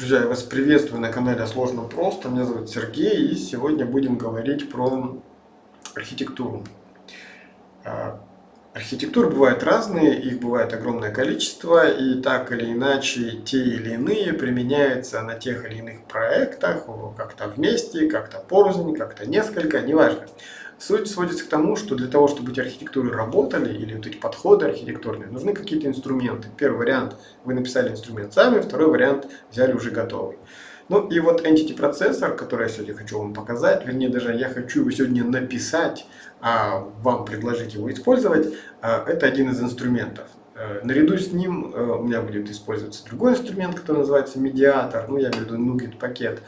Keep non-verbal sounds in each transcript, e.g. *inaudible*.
Друзья, я вас приветствую на канале Сложно Просто. Меня зовут Сергей, и сегодня будем говорить про архитектуру. А, архитектуры бывают разные, их бывает огромное количество, и так или иначе те или иные применяются на тех или иных проектах, как-то вместе, как-то порознь, как-то несколько, неважно. Суть сводится к тому, что для того, чтобы эти архитектуры работали, или вот эти подходы архитектурные, нужны какие-то инструменты. Первый вариант, вы написали инструмент сами, второй вариант, взяли уже готовый. Ну и вот Entity процессор, который я сегодня хочу вам показать, вернее даже я хочу его сегодня написать, а вам предложить его использовать, а, это один из инструментов. Э, наряду с ним э, у меня будет использоваться другой инструмент, который называется медиатор, ну я имею в виду Nugget пакет.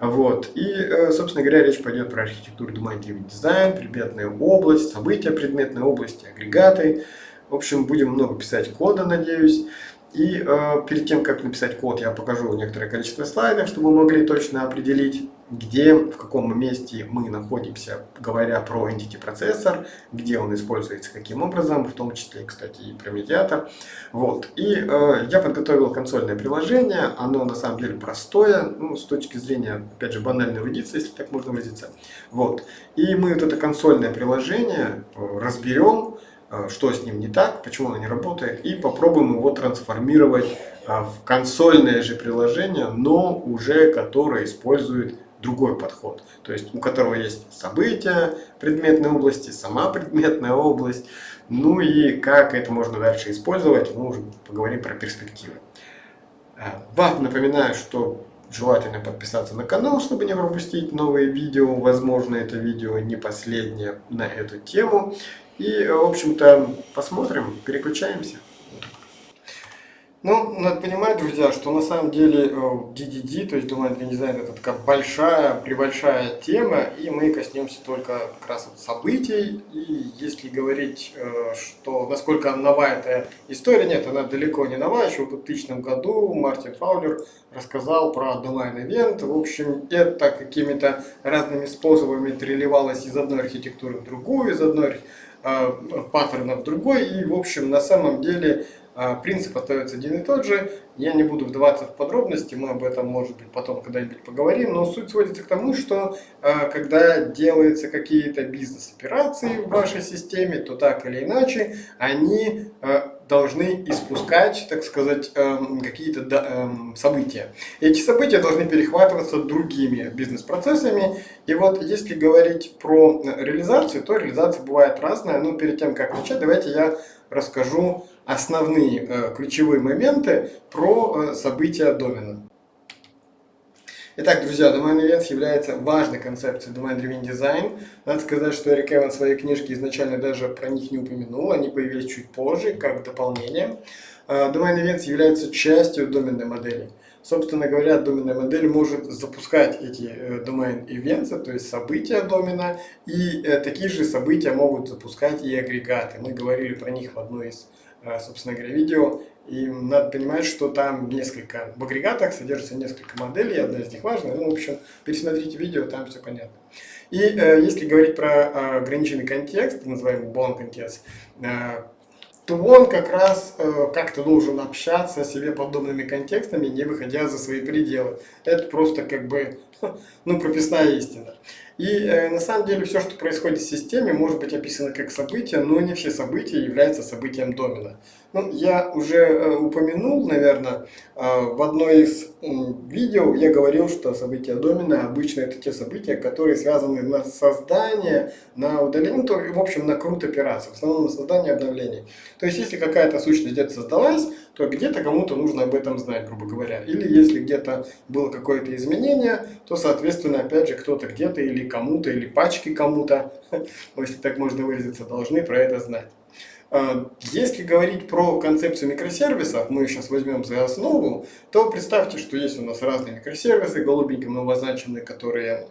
Вот. И, э, собственно говоря, речь пойдет про архитектуру Driven Design, предметная область, события предметной области, агрегаты. В общем, будем много писать кода, надеюсь. И э, перед тем, как написать код, я покажу некоторое количество слайдов, чтобы вы могли точно определить, где, в каком месте мы находимся, говоря про entity процессор, где он используется, каким образом, в том числе, кстати, и про медиатор. Вот. И э, я подготовил консольное приложение, оно на самом деле простое, ну, с точки зрения, опять же, банальной эрудиции, если так можно выразиться. Вот. И мы вот это консольное приложение э, разберем, что с ним не так, почему оно не работает, и попробуем его трансформировать э, в консольное же приложение, но уже которое использует другой подход. То есть у которого есть события предметной области, сама предметная область, ну и как это можно дальше использовать, мы уже поговорим про перспективы. Э, вам напоминаю, что желательно подписаться на канал, чтобы не пропустить новые видео. Возможно, это видео не последнее на эту тему. И, в общем-то, посмотрим, переключаемся. Ну, надо понимать, друзья, что на самом деле DDD, э, то есть Domain дизайн, это такая большая, прибольшая тема, и мы коснемся только как раз вот событий. И если говорить, э, что насколько новая эта история, нет, она далеко не новая. Еще в 2000 году Мартин Фаулер рассказал про Domain Event. В общем, это какими-то разными способами переливалось из одной архитектуры в другую, из одной Э, паттерна в другой. И, в общем, на самом деле э, принцип остается один и тот же. Я не буду вдаваться в подробности, мы об этом, может быть, потом когда-нибудь поговорим. Но суть сводится к тому, что э, когда делаются какие-то бизнес-операции в вашей системе, то так или иначе они должны испускать, так сказать, эм, какие-то эм, события. Эти события должны перехватываться другими бизнес-процессами. И вот если говорить про реализацию, то реализация бывает разная. Но перед тем, как начать, давайте я расскажу основные э, ключевые моменты про э, события домена. Итак, друзья, Domain Events является важной концепцией Domain Driven Design. Надо сказать, что Эрик Эван в своей книжке изначально даже про них не упомянул, они появились чуть позже, как дополнение. А, Domain Events является частью доменной модели. Собственно говоря, доменная модель может запускать эти э, domain events, то есть события домена, и э, такие же события могут запускать и агрегаты. Мы говорили про них в одной из, э, собственно говоря, видео. И надо понимать, что там несколько, в агрегатах содержится несколько моделей, одна из них важная. Ну, в общем, пересмотрите видео, там все понятно. И э, если говорить про э, ограниченный контекст, называемый bound контекст, э, то он как раз э, как-то должен общаться с себе подобными контекстами, не выходя за свои пределы. Это просто как бы, *laughs* ну, прописная истина. И э, на самом деле все, что происходит в системе, может быть описано как событие, но не все события являются событием домена. Ну, я уже э, упомянул, наверное, э, в одной из видео я говорил, что события домена обычно это те события, которые связаны на создание, на удаление, ну, то, в общем, на крут операций, в основном на создание обновлений. То есть, если какая-то сущность где-то создалась, то где-то кому-то нужно об этом знать, грубо говоря. Или если где-то было какое-то изменение, то, соответственно, опять же, кто-то где-то или кому-то, или пачки кому-то, *laughs* если так можно выразиться, должны про это знать. А, если говорить про концепцию микросервисов, мы сейчас возьмем за основу, то представьте, что есть у нас разные микросервисы, голубеньким обозначенные, которые,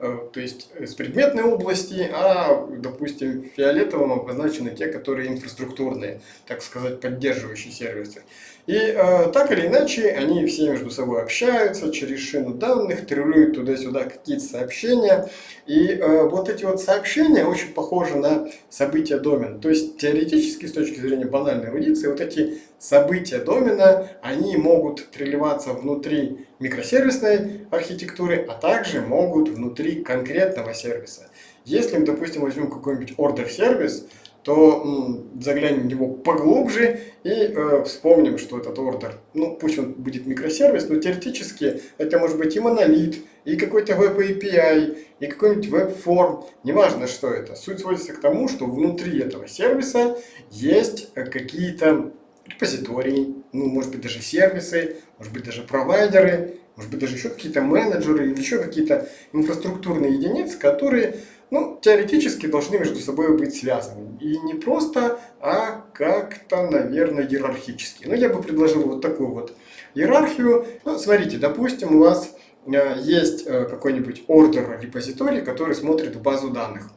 э, то есть с предметной области, а, допустим, фиолетовым обозначены те, которые инфраструктурные, так сказать, поддерживающие сервисы. И э, так или иначе, они все между собой общаются через шину данных, требуют туда-сюда какие-то сообщения. И э, вот эти вот сообщения очень похожи на события домена. То есть теоретически, с точки зрения банальной эрудиции, вот эти события домена, они могут треливаться внутри микросервисной архитектуры, а также могут внутри конкретного сервиса. Если мы, допустим, возьмем какой-нибудь ордер-сервис, то заглянем в него поглубже и э, вспомним, что этот ордер, ну пусть он будет микросервис, но теоретически это может быть и монолит, и какой-то веб API, и какой-нибудь веб-форм, неважно что это. Суть сводится к тому, что внутри этого сервиса есть э, какие-то репозитории, ну может быть даже сервисы, может быть даже провайдеры, может быть даже еще какие-то менеджеры или еще какие-то инфраструктурные единицы, которые ну, теоретически должны между собой быть связаны. И не просто, а как-то, наверное, иерархически. Ну, я бы предложил вот такую вот иерархию. Ну, смотрите, допустим, у вас э, есть э, какой-нибудь ордер репозиторий, который смотрит в базу данных.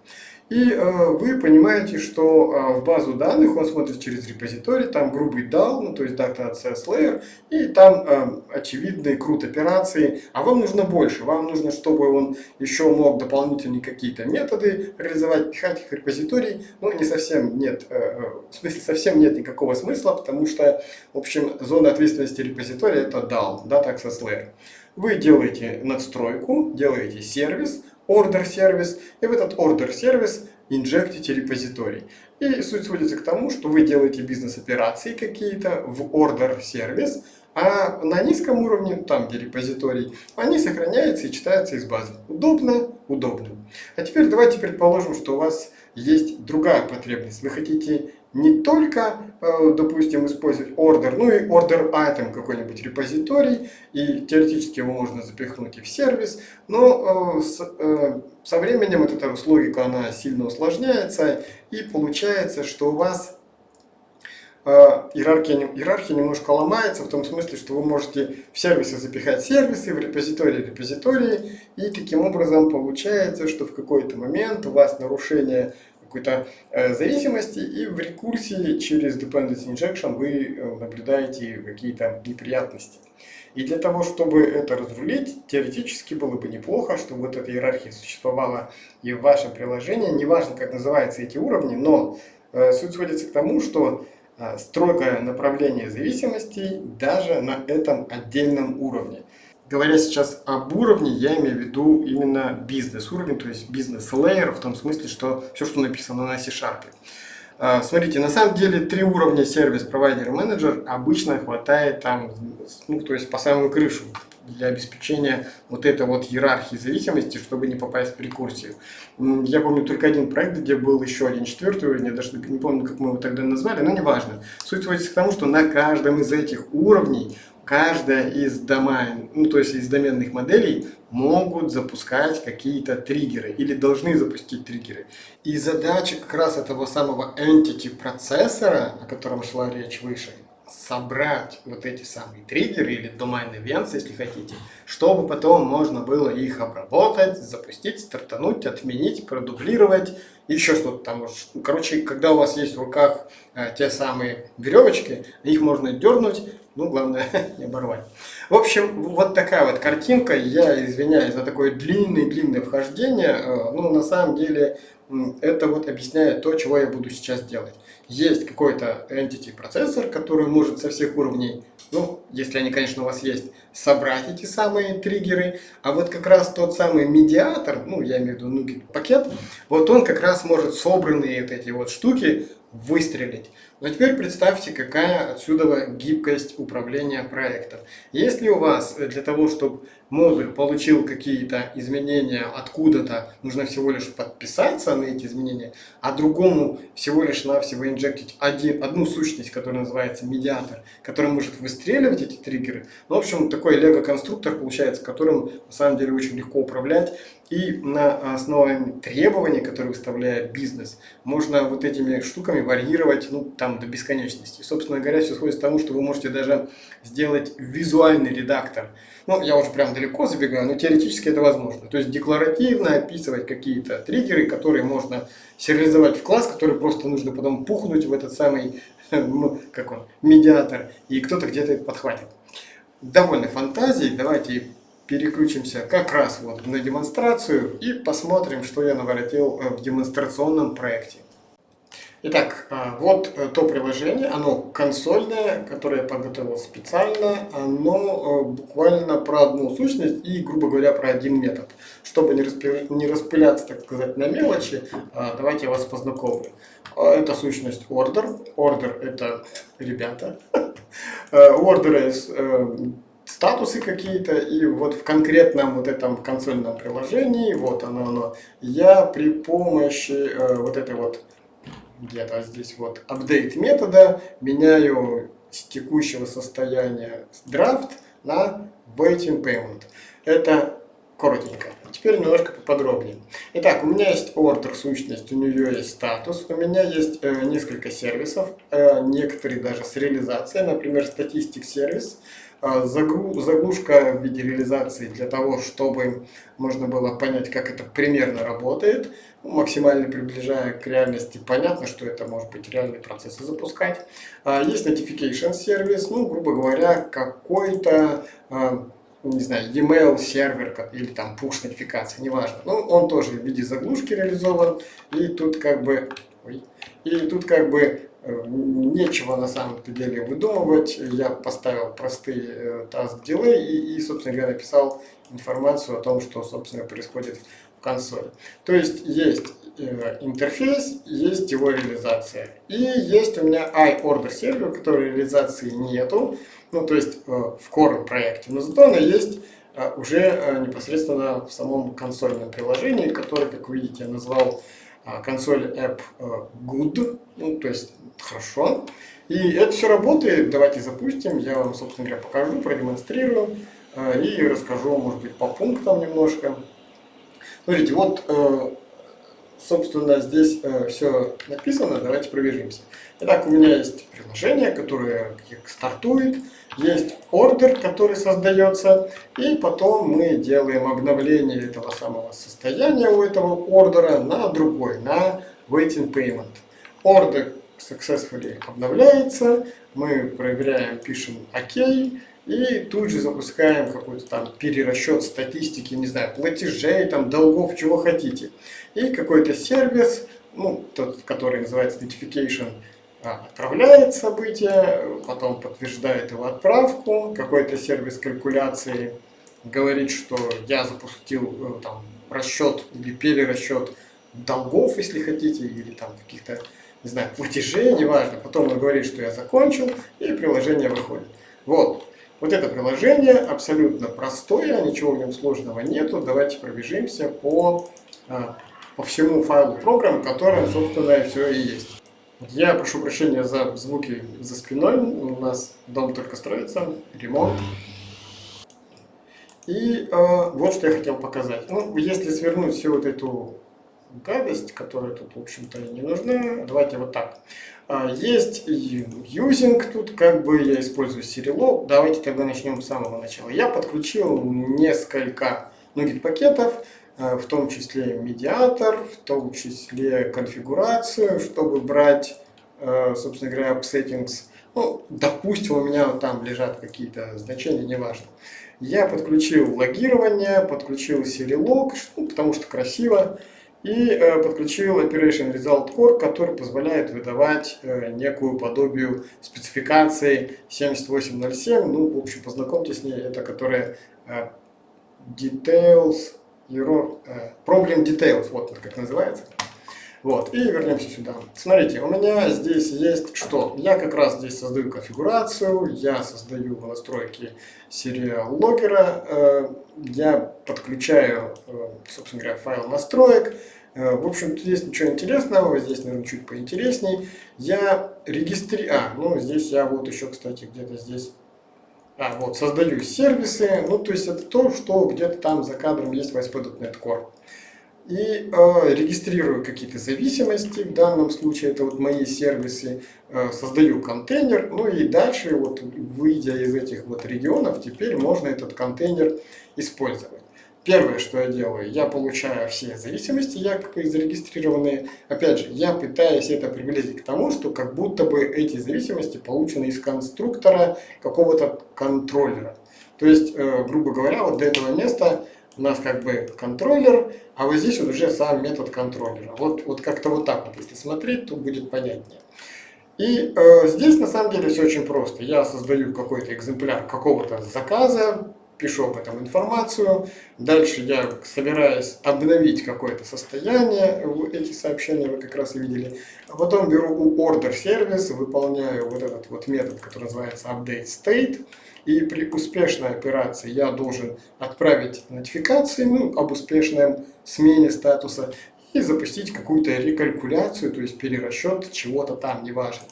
И э, вы понимаете, что э, в базу данных он смотрит через репозиторий, там грубый DAL, ну, то есть Data Access Layer, и там э, очевидные крут операции, а вам нужно больше, вам нужно, чтобы он еще мог дополнительные какие-то методы реализовать, пихать их в репозиторий, ну, не совсем нет, э, э, в смысле совсем нет никакого смысла, потому что, в общем, зона ответственности репозитория это DAL, Data Access Layer. Вы делаете надстройку, делаете сервис, order сервис, и в этот order сервис инжектите репозиторий. И суть сводится к тому, что вы делаете бизнес-операции какие-то в order сервис, а на низком уровне, там где репозиторий, они сохраняются и читаются из базы. Удобно? Удобно. А теперь давайте предположим, что у вас есть другая потребность. Вы хотите не только, допустим, использовать order, ну и order item какой-нибудь репозиторий, и теоретически его можно запихнуть и в сервис, но э, э, со временем вот эта логика, она сильно усложняется, и получается, что у вас иерархия, иерархия немножко ломается, в том смысле, что вы можете в сервисы запихать сервисы, в репозитории репозитории, и таким образом получается, что в какой-то момент у вас нарушение какой-то э, зависимости, и в рекурсии через dependency injection вы э, наблюдаете какие-то неприятности. И для того, чтобы это разрулить, теоретически было бы неплохо, чтобы вот эта иерархия существовала и в вашем приложении. Неважно, как называются эти уровни, но э, суть сводится к тому, что строгое направление зависимостей даже на этом отдельном уровне. Говоря сейчас об уровне, я имею в виду именно бизнес-уровень, то есть бизнес-лейер, в том смысле, что все, что написано на C-Sharp. А, смотрите, на самом деле три уровня сервис, провайдер, менеджер обычно хватает там, ну, то есть по самую крышу для обеспечения вот этой вот иерархии зависимости, чтобы не попасть в рекурсию. Я помню только один проект, где был еще один четвертый уровень, я даже не помню, как мы его тогда назвали, но неважно. Суть сводится к тому, что на каждом из этих уровней каждая из домен, ну то есть из доменных моделей могут запускать какие-то триггеры или должны запустить триггеры. И задача как раз этого самого entity процессора, о котором шла речь выше, собрать вот эти самые триггеры или domain events, если хотите, чтобы потом можно было их обработать, запустить, стартануть, отменить, продублировать, еще что-то там. Короче, когда у вас есть в руках э, те самые веревочки, их можно дернуть, ну, главное, *laughs* не оборвать. В общем, вот такая вот картинка. Я извиняюсь за такое длинное-длинное вхождение. Э, ну, на самом деле, это вот объясняет то, чего я буду сейчас делать. Есть какой-то entity процессор, который может со всех уровней, ну, если они, конечно, у вас есть, собрать эти самые триггеры. А вот как раз тот самый медиатор, ну, я имею в виду NuGet пакет, вот он как раз может собранные вот эти вот штуки выстрелить. Но теперь представьте, какая отсюда гибкость управления проектом. Если у вас для того, чтобы модуль получил какие-то изменения откуда-то, нужно всего лишь подписаться на эти изменения, а другому всего лишь навсего инжектить один, одну сущность, которая называется медиатор, который может выстреливать эти триггеры. Ну, в общем, такой лего-конструктор получается, которым на самом деле очень легко управлять. И на основе требований, которые выставляет бизнес, можно вот этими штуками варьировать ну, там, до бесконечности. Собственно говоря, все сходит к тому, что вы можете даже сделать визуальный редактор. Ну, я уже прям далеко забегаю, но теоретически это возможно. То есть декларативно описывать какие-то триггеры, которые можно сериализовать в класс, который просто нужно потом пухнуть в этот самый, *laughs* как он, медиатор, и кто-то где-то подхватит. Довольно фантазией, давайте переключимся как раз вот на демонстрацию и посмотрим, что я наворотил э, в демонстрационном проекте. Итак, а, вот э, то приложение, оно консольное, которое я подготовил специально, оно э, буквально про одну сущность и, грубо говоря, про один метод. Чтобы не, распыляться, так сказать, на мелочи, давайте я вас познакомлю. Это сущность order. Order это ребята. *laughs* Order статусы какие-то, и вот в конкретном вот этом консольном приложении, вот оно, оно, я при помощи э, вот этой вот где-то здесь вот update метода меняю с текущего состояния draft на waiting payment. Это коротенько. Теперь немножко поподробнее. Итак, у меня есть order сущность, у нее есть статус, у меня есть э, несколько сервисов, э, некоторые даже с реализацией, например, статистик сервис. Заглушка в виде реализации для того, чтобы можно было понять, как это примерно работает, максимально приближая к реальности. Понятно, что это может быть реальные процессы запускать. А, есть notification сервис, ну, грубо говоря, какой-то а, не знаю, e-mail сервер или там push нотификация, неважно. Ну, он тоже в виде заглушки реализован. И тут как бы, и тут как бы нечего на самом деле выдумывать. Я поставил простые э, task delay и, и, собственно говоря, написал информацию о том, что, собственно, происходит в консоли. То есть есть э, интерфейс, есть его реализация. И есть у меня iOrder сервер, который реализации нету, ну, то есть э, в core проекте, но зато она есть уже непосредственно в самом консольном приложении, которое, как вы видите, я назвал консоль App Good, ну, то есть хорошо. И это все работает, давайте запустим, я вам, собственно говоря, покажу, продемонстрирую э, и расскажу, может быть, по пунктам немножко. Смотрите, вот, э, собственно, здесь все написано, давайте пробежимся. Итак, у меня есть приложение, которое стартует, есть ордер, который создается, и потом мы делаем обновление этого самого состояния у этого ордера на другой, на waiting payment. Ордер successfully обновляется, мы проверяем, пишем ОК, и тут же запускаем какой-то там перерасчет статистики, не знаю, платежей, там, долгов, чего хотите. И какой-то сервис, ну, тот, который называется notification, отправляет событие, потом подтверждает его отправку, какой-то сервис калькуляции говорит, что я запустил э, там, расчет или перерасчет долгов, если хотите, или там каких-то, не знаю, платежей, неважно. Потом он говорит, что я закончил, и приложение выходит. Вот. Вот это приложение абсолютно простое, ничего в нем сложного нету. Давайте пробежимся по, а, по всему файлу программ, которым, собственно, все и есть. Я прошу прощения за звуки за спиной. У нас дом только строится, ремонт. И э, вот что я хотел показать. Ну, если свернуть всю вот эту гадость, которая тут, в общем-то, не нужна, давайте вот так. А, есть using тут, как бы я использую Serilog. Давайте тогда начнем с самого начала. Я подключил несколько нugget пакетов Э, в том числе медиатор, в том числе конфигурацию, чтобы брать, э, собственно говоря, settings. Ну, допустим, у меня там лежат какие-то значения, неважно. Я подключил логирование, подключил Serilog, ну, потому что красиво, и э, подключил Operation Result Core, который позволяет выдавать некую подобию спецификации 7807. Ну, в общем, познакомьтесь с ней, это которая Details Error, э, Problem Details, вот как называется. Вот, и вернемся сюда. Смотрите, у меня здесь есть что? Я как раз здесь создаю конфигурацию, я создаю настройки сериал логера, э, я подключаю, э, собственно говоря, файл настроек. В общем, здесь ничего интересного, здесь, наверное, чуть поинтересней. Я регистрирую... А, ну, здесь я вот еще, кстати, где-то здесь а, вот, создаю сервисы, ну, то есть это то, что где-то там за кадром есть в ASP.NET Core. и э, регистрирую какие-то зависимости, в данном случае это вот мои сервисы, э, создаю контейнер, ну и дальше, вот выйдя из этих вот регионов, теперь можно этот контейнер использовать. Первое, что я делаю, я получаю все зависимости, якобы зарегистрированные. Опять же, я пытаюсь это приблизить к тому, что как будто бы эти зависимости получены из конструктора какого-то контроллера. То есть, э, грубо говоря, вот до этого места у нас как бы контроллер, а вот здесь вот уже сам метод контроллера. Вот, вот как-то вот так вот, если смотреть, то будет понятнее. И э, здесь на самом деле все очень просто. Я создаю какой-то экземпляр какого-то заказа, пишу об этом информацию. Дальше я собираюсь обновить какое-то состояние, эти сообщения вы как раз и видели. А потом беру у order сервис, выполняю вот этот вот метод, который называется update state. И при успешной операции я должен отправить нотификации ну, об успешном смене статуса и запустить какую-то рекалькуляцию, то есть перерасчет чего-то там, неважно.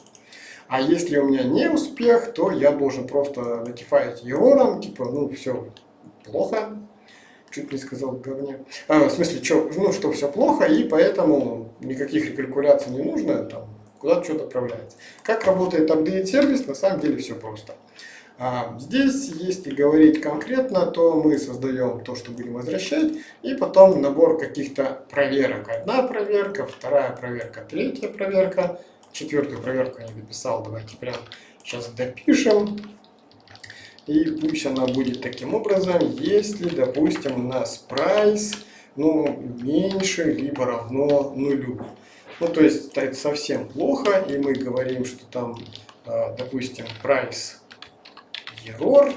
А если у меня не успех, то я должен просто notify ерором, типа, ну, все плохо, чуть не сказал говне. А, в смысле, что, ну, что все плохо, и поэтому никаких рекалькуляций не нужно, там, куда-то что-то отправляется. Как работает update сервис, на самом деле все просто. А здесь, если говорить конкретно, то мы создаем то, что будем возвращать, и потом набор каких-то проверок. Одна проверка, вторая проверка, третья проверка, четвертую проверку не дописал, давайте прям сейчас допишем. И пусть она будет таким образом, если, допустим, у нас price ну, меньше либо равно нулю. Ну, то есть это совсем плохо, и мы говорим, что там, а, допустим, price error,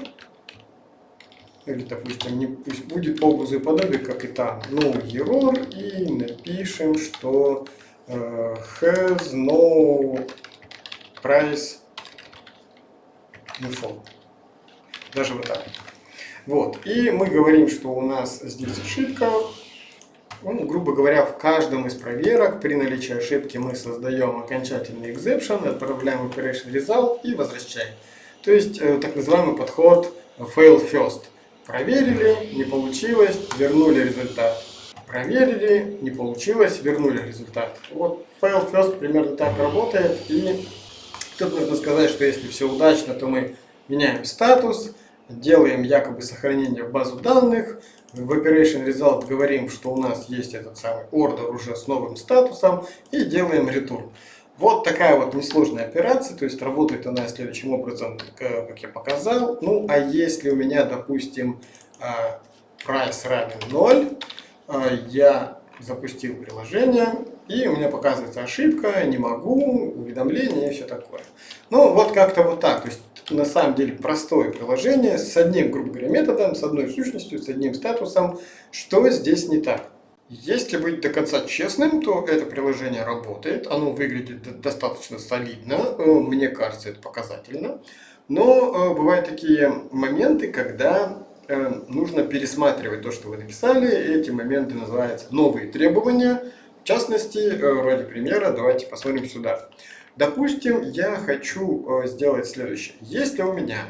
или, допустим, не, пусть будет по образу как и там, no error, и напишем, что has no price info. Даже вот так. Вот. И мы говорим, что у нас здесь ошибка. Ну, грубо говоря, в каждом из проверок при наличии ошибки мы создаем окончательный exception, отправляем operation result и возвращаем. То есть э, так называемый подход fail first. Проверили, не получилось, вернули результат. Проверили, не получилось, вернули результат. Вот fail first примерно так работает. И тут нужно сказать, что если все удачно, то мы меняем статус, делаем якобы сохранение в базу данных, в Operation Result говорим, что у нас есть этот самый order уже с новым статусом и делаем return. Вот такая вот несложная операция, то есть работает она следующим образом, как я показал. Ну, а если у меня, допустим, price равен 0, а, я запустил приложение, и у меня показывается ошибка, не могу, уведомление и все такое. Ну, вот как-то вот так. То есть, на самом деле, простое приложение с одним, грубо говоря, методом, с одной сущностью, с одним статусом. Что здесь не так? Если быть до конца честным, то это приложение работает, оно выглядит достаточно солидно, э, мне кажется, это показательно. Но э, бывают такие моменты, когда нужно пересматривать то, что вы написали, эти моменты называются новые требования. В частности, ради примера, давайте посмотрим сюда. Допустим, я хочу сделать следующее. Если у меня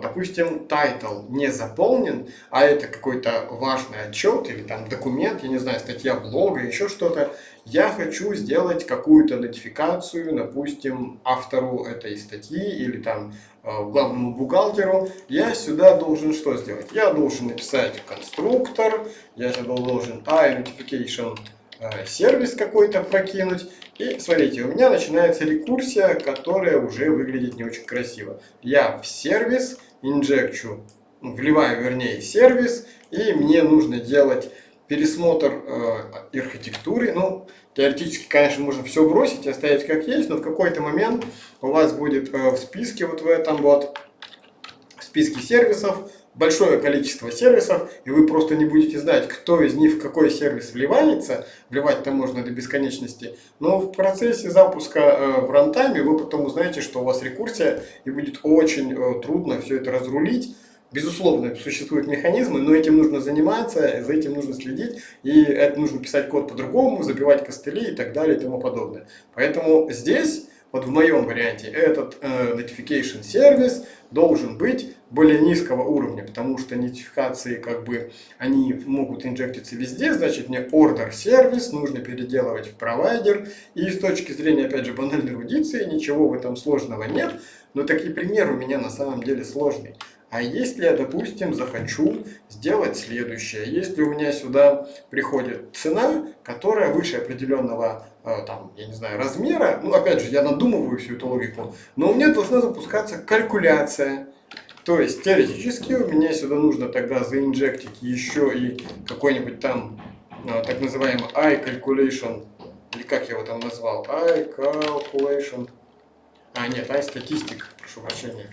допустим, title не заполнен, а это какой-то важный отчет или там документ, я не знаю, статья блога, еще что-то, я хочу сделать какую-то нотификацию, допустим, автору этой статьи или там а, главному бухгалтеру, я сюда должен что сделать? Я должен написать конструктор, я сюда должен iNotification Э, сервис какой-то прокинуть. И смотрите, у меня начинается рекурсия, которая уже выглядит не очень красиво. Я в сервис инжекчу, вливаю вернее сервис, и мне нужно делать пересмотр э, архитектуры. Ну, теоретически, конечно, можно все бросить и оставить как есть, но в какой-то момент у вас будет э, в списке, вот в этом вот, в списке сервисов, большое количество сервисов, и вы просто не будете знать, кто из них в какой сервис вливается, вливать там можно до бесконечности, но в процессе запуска э, в рантайме вы потом узнаете, что у вас рекурсия, и будет очень э, трудно все это разрулить. Безусловно, существуют механизмы, но этим нужно заниматься, за этим нужно следить, и это нужно писать код по-другому, забивать костыли и так далее и тому подобное. Поэтому здесь вот в моем варианте, этот э, notification сервис должен быть более низкого уровня, потому что нотификации как бы они могут инжектиться везде, значит мне order сервис нужно переделывать в провайдер. И с точки зрения, опять же, банальной эрудиции, ничего в этом сложного нет, но такие пример у меня на самом деле сложный. А если я, допустим, захочу сделать следующее, если у меня сюда приходит цена, которая выше определенного, там, я не знаю, размера, ну, опять же, я надумываю всю эту логику, но у меня должна запускаться калькуляция. То есть, теоретически, у меня сюда нужно тогда заинжектить еще и какой-нибудь там, э, так называемый iCalculation, или как я его там назвал, iCalculation, а, нет, iStatistic, прошу прощения,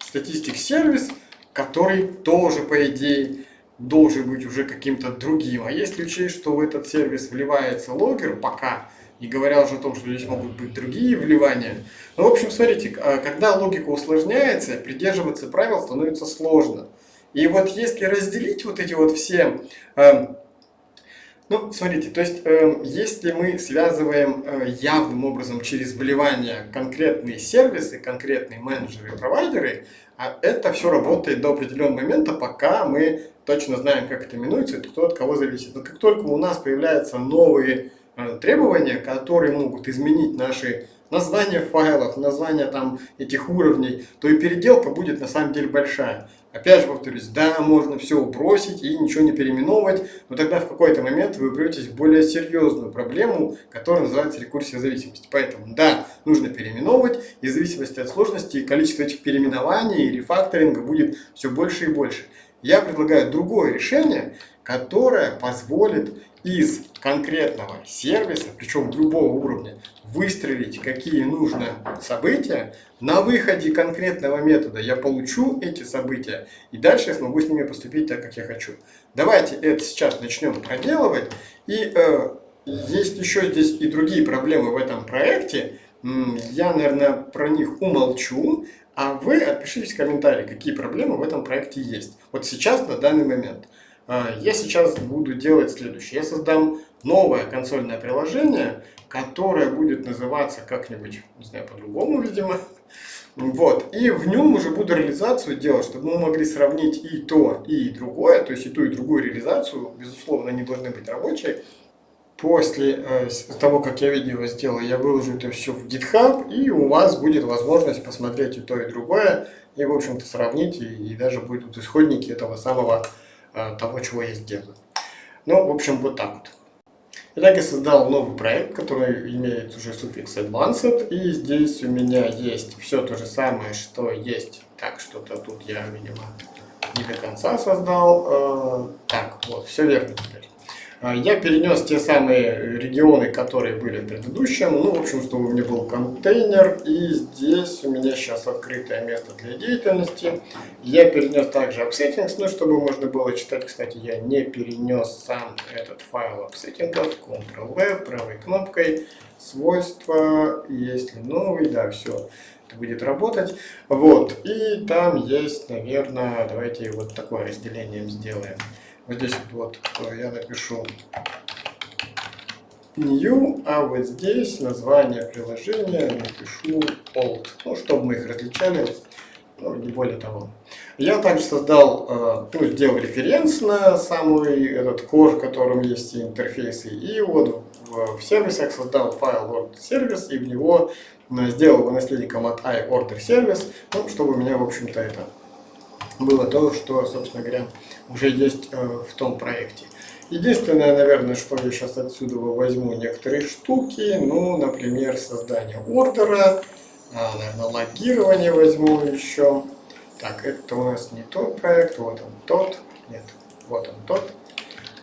статистик сервис, который тоже, по идее, должен быть уже каким-то другим. А если учесть, что в этот сервис вливается логер пока, и говоря уже о том, что здесь могут быть другие вливания. Ну, в общем, смотрите, а, когда логика усложняется, придерживаться правил становится сложно. И вот если разделить вот эти вот все эм, ну, смотрите, то есть, э, если мы связываем э, явным образом через вливание конкретные сервисы, конкретные менеджеры и провайдеры, а это все работает до определенного момента, пока мы точно знаем, как это минуется, это кто от кого зависит. Но как только у нас появляются новые э, требования, которые могут изменить наши названия файлов, названия там этих уровней, то и переделка будет на самом деле большая. Опять же повторюсь, да, можно все бросить и ничего не переименовывать, но тогда в какой-то момент вы упретесь в более серьезную проблему, которая называется рекурсия зависимости. Поэтому, да, нужно переименовывать, и в зависимости от сложности количество этих переименований и рефакторинга будет все больше и больше. Я предлагаю другое решение, которое позволит из конкретного сервиса, причем любого уровня, выстрелить, какие нужно события, на выходе конкретного метода я получу эти события, и дальше я смогу с ними поступить так, как я хочу. Давайте это сейчас начнем проделывать. И э, есть еще здесь и другие проблемы в этом проекте. Я, наверное, про них умолчу, а вы отпишитесь в комментарии, какие проблемы в этом проекте есть. Вот сейчас, на данный момент. А, я сейчас буду делать следующее. Я создам новое консольное приложение, которое будет называться как-нибудь, не знаю, по-другому, видимо. Вот. И в нем уже буду реализацию делать, чтобы мы могли сравнить и то, и другое. То есть и ту, и другую реализацию. Безусловно, они должны быть рабочие. После э, того, как я видео сделал, я выложу это все в GitHub, и у вас будет возможность посмотреть и то, и другое, и, в общем-то, сравнить, и, и даже будут исходники этого самого Э, того, чего я сделаю. Ну, в общем, вот так вот. Итак, я создал новый проект, который имеет уже суффикс advanced, и здесь у меня есть все то же самое, что есть. Так, что-то тут я, видимо, не до конца создал. Э, так, вот, все верно теперь. А, я перенес те самые регионы, которые были в предыдущем. Ну, в общем, чтобы у меня был контейнер. И здесь у меня сейчас открытое место для деятельности. Я перенес также upsettings, ну, чтобы можно было читать. Кстати, я не перенес сам этот файл upsettings. Ctrl-V, правой кнопкой. Свойства, если новый, да, все это будет работать. Вот, и там есть, наверное, давайте вот такое разделение сделаем. Вот здесь вот я напишу new, а вот здесь название приложения напишу old, ну, чтобы мы их различали, ну, не более того. Я также создал, э, ну, сделал референс на самый этот core, в котором есть интерфейсы, и вот в, в сервисах создал файл service, и в него э, сделал его наследником от iOrderService, ну, чтобы у меня, в общем-то, это было то, что, собственно говоря, уже есть э, в том проекте. Единственное, наверное, что я сейчас отсюда возьму некоторые штуки, ну, например, создание ордера, а, наверное, логирование возьму еще. Так, это у нас не тот проект, вот он тот, нет, вот он тот.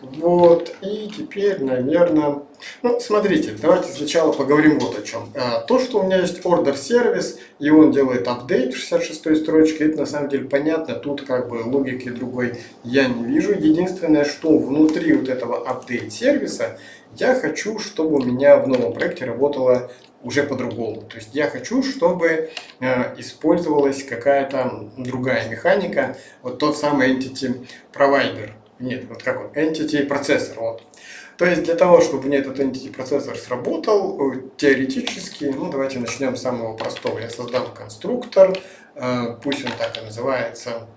Вот, и теперь, наверное, ну, смотрите, давайте сначала поговорим вот о чем. А, то, что у меня есть order сервис, и он делает апдейт в 66 строчке, это на самом деле понятно, тут как бы логики другой я не вижу. Единственное, что внутри вот этого апдейт сервиса, я хочу, чтобы у меня в новом проекте работало уже по-другому. То есть я хочу, чтобы э, использовалась какая-то другая механика, вот тот самый entity provider. Нет, вот как он, entity процессор. Вот. То есть для того, чтобы мне этот entity процессор сработал, э, теоретически, ну давайте начнем с самого простого. Я создам конструктор, э, пусть он так и называется.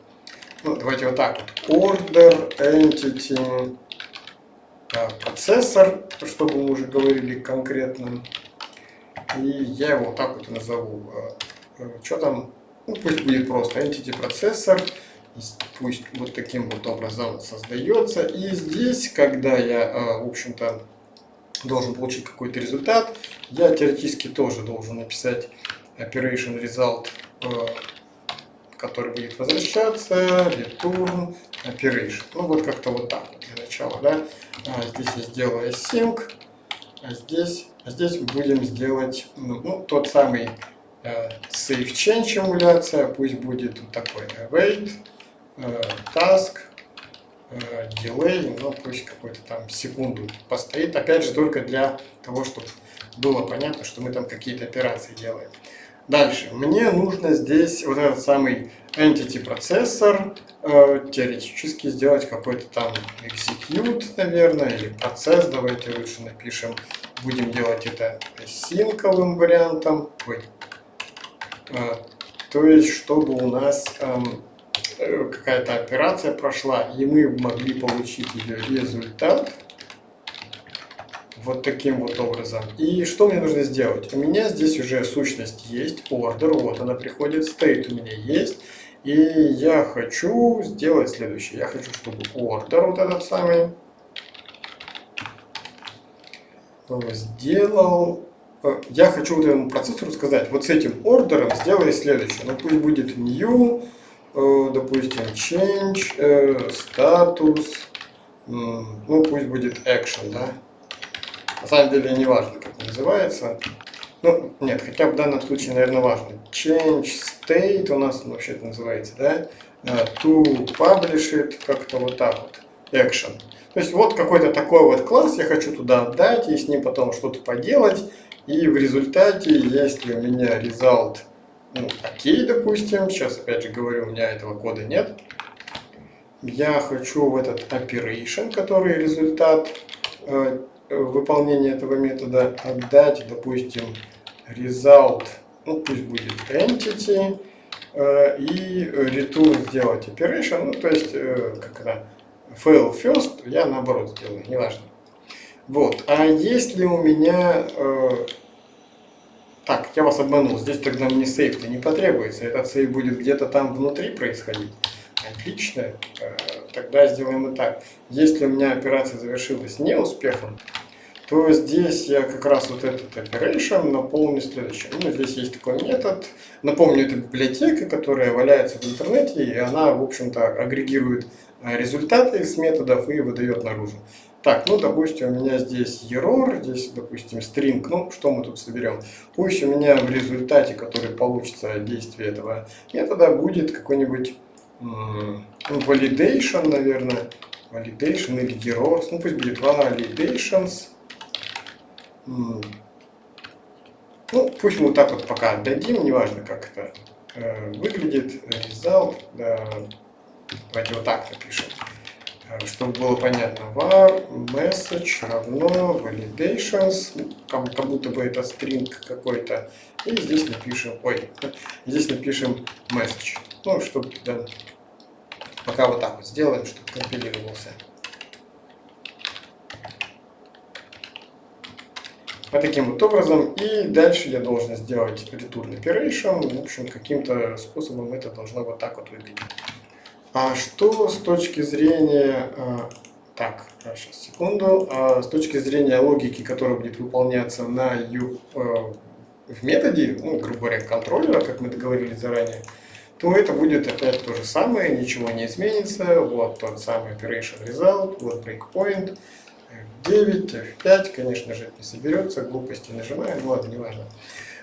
Ну, давайте вот так вот. Order entity э, процессор, чтобы мы уже говорили конкретно. И я его вот так вот назову. Что там? Ну, пусть будет просто entity процессор пусть вот таким вот образом создается. И здесь, когда я, а, в общем-то, должен получить какой-то результат, я теоретически тоже должен написать operation result, а, который будет возвращаться, return operation. Ну вот как-то вот так для начала, да. А здесь я сделаю async, а здесь, а здесь будем сделать ну, ну, тот самый save change эмуляция, пусть будет вот такой await Э, task, э, delay, ну пусть какой-то там секунду постоит, опять же только для того, чтобы было понятно, что мы там какие-то операции делаем. Дальше, мне нужно здесь вот этот самый entity процессор э, теоретически сделать какой-то там execute, наверное, или процесс, давайте лучше напишем. Будем делать это синковым вариантом. Ой. Э, то есть, чтобы у нас Э, какая-то операция прошла, и мы могли получить ее результат вот таким вот образом. И что мне нужно сделать? У меня здесь уже сущность есть, order, вот она приходит, state у меня есть. И я хочу сделать следующее. Я хочу, чтобы order вот этот самый сделал... Э, я хочу вот этому процессору сказать, вот с этим ордером сделай следующее. Ну пусть будет new Э, допустим, change, э, статус, ну пусть будет action, да. На самом деле не важно, как называется. Ну, нет, хотя в данном случае, наверное, важно. Change state у нас вообще это называется, да. Э, to publish it, как-то вот так вот. Action. То есть вот какой-то такой вот класс я хочу туда отдать и с ним потом что-то поделать. И в результате, если у меня result ну, окей, допустим, сейчас опять же говорю, у меня этого кода нет. Я хочу в этот operation, который результат э, выполнения этого метода, отдать, допустим, result, ну пусть будет entity, э, и return сделать operation, ну то есть, э, как это, fail first, я наоборот сделаю, неважно. Вот, а если у меня э, так, я вас обманул, здесь тогда мне сейф-то не потребуется, этот сейф будет где-то там внутри происходить. Отлично, э, тогда сделаем и так. Если у меня операция завершилась неуспехом, то здесь я как раз вот этот operation наполню следующим. Ну, здесь есть такой метод. Напомню, это библиотека, которая валяется в интернете, и она, в общем-то, агрегирует э, результаты из методов и выдает наружу. Так, ну, допустим, у меня здесь error, здесь, допустим, string, ну, что мы тут соберем? Пусть у меня в результате, который получится от действия этого метода, будет какой-нибудь ну, validation, наверное, validation или errors, ну, пусть будет validations. Ну, пусть мы вот так вот пока отдадим, неважно, как это э, выглядит, result, да, давайте вот так напишем. Чтобы было понятно, var message равно validations, как, будто бы это string какой-то, и здесь напишем, ой, *laughs* здесь напишем message, ну, чтобы, да, пока вот так вот сделаем, чтобы компилировался. Вот таким вот образом, и дальше я должен сделать return operation, в общем, каким-то способом это должно вот так вот выглядеть. А что с точки зрения... А, так, сейчас, секунду. А с точки зрения логики, которая будет выполняться на ю, а, в методе, ну, грубо говоря, контроллера, как мы договорились заранее, то это будет опять то же самое, ничего не изменится. Вот тот самый operation result, вот breakpoint, F9, F5, конечно же, это не соберется, глупости нажимаем, ну ладно, неважно.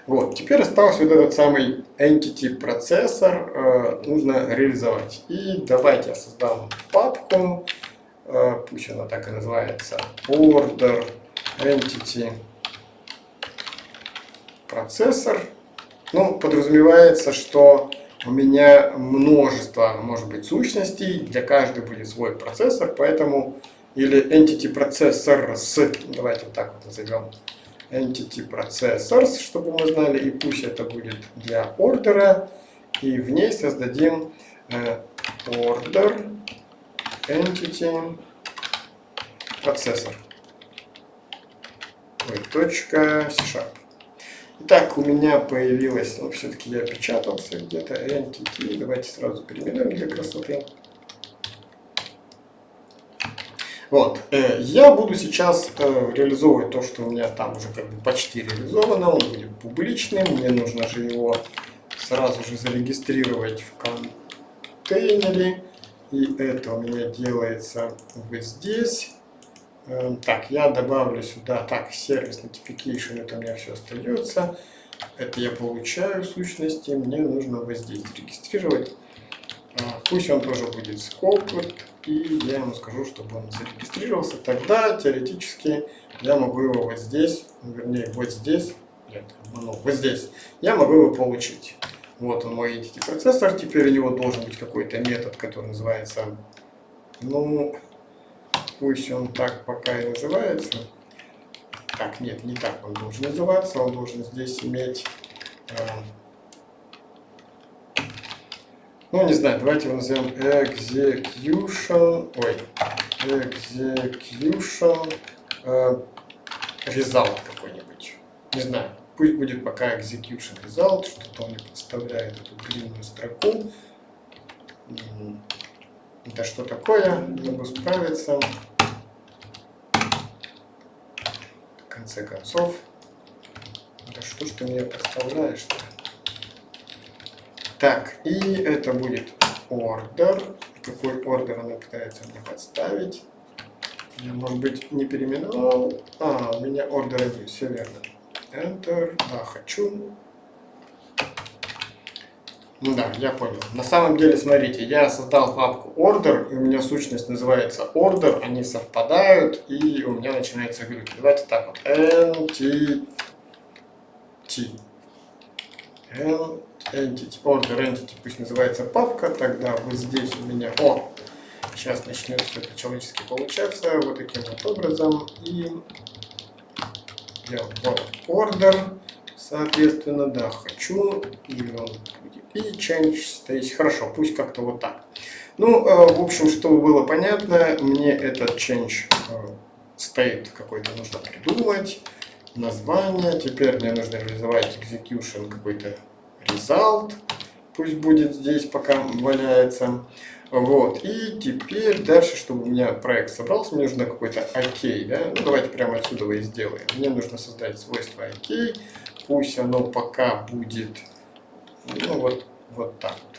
Вот, теперь остался вот этот самый entity процессор, э, нужно реализовать. И давайте я создам папку, э, пусть она так и называется, order entity процессор. Ну, подразумевается, что у меня множество, может быть, сущностей, для каждой будет свой процессор, поэтому или entity processors, давайте так вот назовем, entity processors, чтобы мы знали, и пусть это будет для ордера, и в ней создадим э, order entity процессор. Точка C-Sharp. Итак, у меня появилось, ну, все-таки я печатался где-то, entity, давайте сразу переименуем для красоты. Вот, э, я буду сейчас э, реализовывать то, что у меня там уже как бы почти реализовано, он будет публичным, мне нужно же его сразу же зарегистрировать в контейнере, и это у меня делается вот здесь. Э, так, я добавлю сюда, так, сервис notification, это у меня все остается. Это я получаю в сущности, мне нужно вот здесь регистрировать. Пусть он тоже будет scoped, и я ему скажу, чтобы он зарегистрировался, тогда теоретически я могу его вот здесь, вернее вот здесь, нет, ну, вот здесь, я могу его получить. Вот он мой entity процессор, теперь у него должен быть какой-то метод, который называется, ну, пусть он так пока и называется. Так, нет, не так он должен называться, он должен здесь иметь э, ну, не знаю, давайте его назовем execution, ой, execution э, result какой-нибудь. Не знаю, пусть будет пока execution result, что-то он не подставляет эту длинную строку. Это что такое? Могу справиться. В конце концов. Да что ж ты мне подставляешь-то? Так, и это будет order. Какой ордер она пытается мне подставить? Я, может быть, не переименовал. А, у меня ордер один, все верно. Enter, да, хочу. Ну да, я понял. На самом деле, смотрите, я создал папку order, и у меня сущность называется order, они совпадают, и у меня начинается глюки. Давайте так вот. entity. Entity, order entity пусть называется папка, тогда вот здесь у меня, о, сейчас начнет все по-человечески получаться, вот таким вот образом, и я вот order, соответственно, да, хочу, и он и change state, хорошо, пусть как-то вот так. Ну, э, в общем, чтобы было понятно, мне этот change э, state какой-то нужно придумать, название, теперь мне нужно реализовать execution какой-то result, пусть будет здесь пока валяется. Вот, и теперь дальше, чтобы у меня проект собрался, мне нужно какой-то OK, да? Ну, давайте прямо отсюда и сделаем. Мне нужно создать свойство OK, пусть оно пока будет, ну, вот, вот так вот.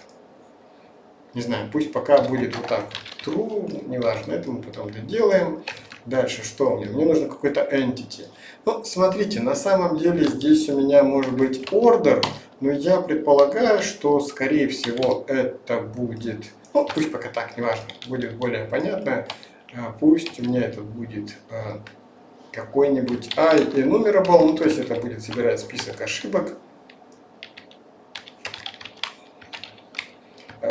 Не знаю, пусть пока будет вот так true, неважно, это мы потом доделаем. Дальше что мне? Мне нужно какой-то entity. Ну, смотрите, на самом деле здесь у меня может быть order, но я предполагаю, что скорее всего это будет, ну пусть пока так, неважно, будет более понятно. А, пусть у меня это будет а, какой-нибудь I enumerable, ну то есть это будет собирать список ошибок. А,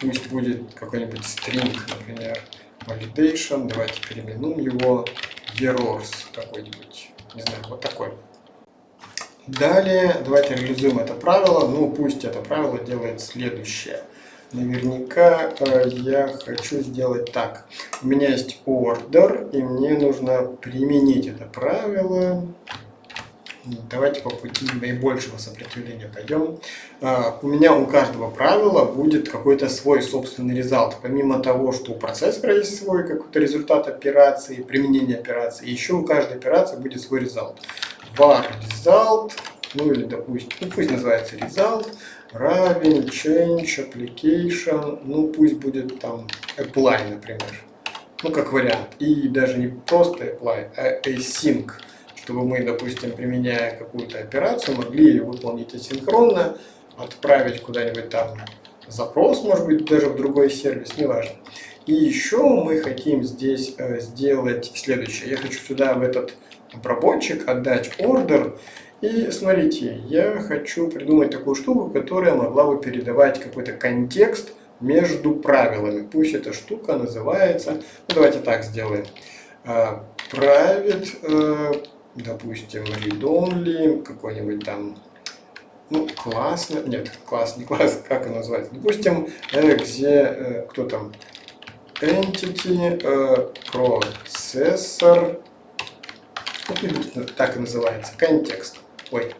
пусть будет какой-нибудь string, например, validation, давайте переименуем его errors какой-нибудь, не знаю, вот такой. Далее давайте реализуем это правило. Ну, пусть это правило делает следующее. Наверняка э, я хочу сделать так. У меня есть order, и мне нужно применить это правило. Давайте по пути наибольшего сопротивления пойдем. Э, у меня у каждого правила будет какой-то свой собственный результат. Помимо того, что у процессора есть свой какой-то результат операции, применение операции, еще у каждой операции будет свой результат var result, ну или допустим, ну пусть называется result, равен change application, ну пусть будет там apply, например, ну как вариант. И даже не просто apply, а async, чтобы мы, допустим, применяя какую-то операцию, могли ее выполнить асинхронно, отправить куда-нибудь там запрос, может быть, даже в другой сервис, неважно. И еще мы хотим здесь э, сделать следующее. Я хочу сюда в этот обработчик отдать ордер. И смотрите, я хочу придумать такую штуку, которая могла бы передавать какой-то контекст между правилами. Пусть эта штука называется, ну давайте так сделаем, private, э, допустим, read only, какой-нибудь там, ну, классно, нет, класс, не класс, как он называется, допустим, где, э, кто там, entity, э, processor, так и называется, контекст, ой,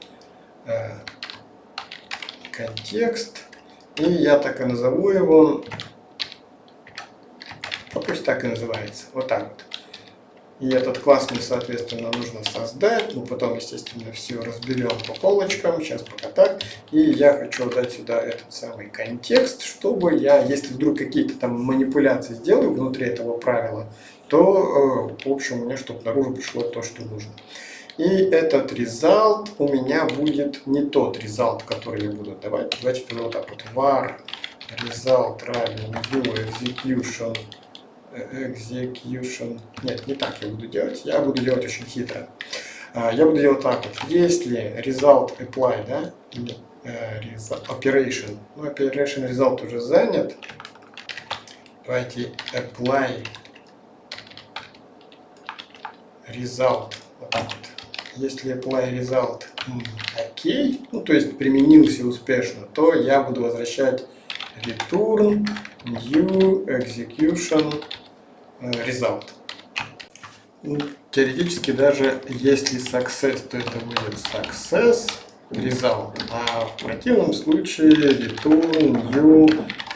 контекст, и я так и назову его, а пусть так и называется, вот так вот. И этот класс мне, соответственно, нужно создать. Ну, потом, естественно, все разберем по полочкам. Сейчас пока так. И я хочу дать сюда этот самый контекст, чтобы я, если вдруг какие-то там манипуляции сделаю внутри этого правила, то, э, в общем, меня чтобы наружу пришло то, что нужно. И этот result у меня будет не тот result, который я буду давать. Давайте тогда вот так вот. var result равен new execution execution. Нет, не так я буду делать. Я буду делать очень хитро. А, я буду делать так вот. Если result apply, да, или э, operation, ну, operation result уже занят, давайте apply result. Вот. Если apply result окей, ну, то есть применился успешно, то я буду возвращать return new execution Э, result. Ну, теоретически даже если success, то это будет success result, а в противном случае return new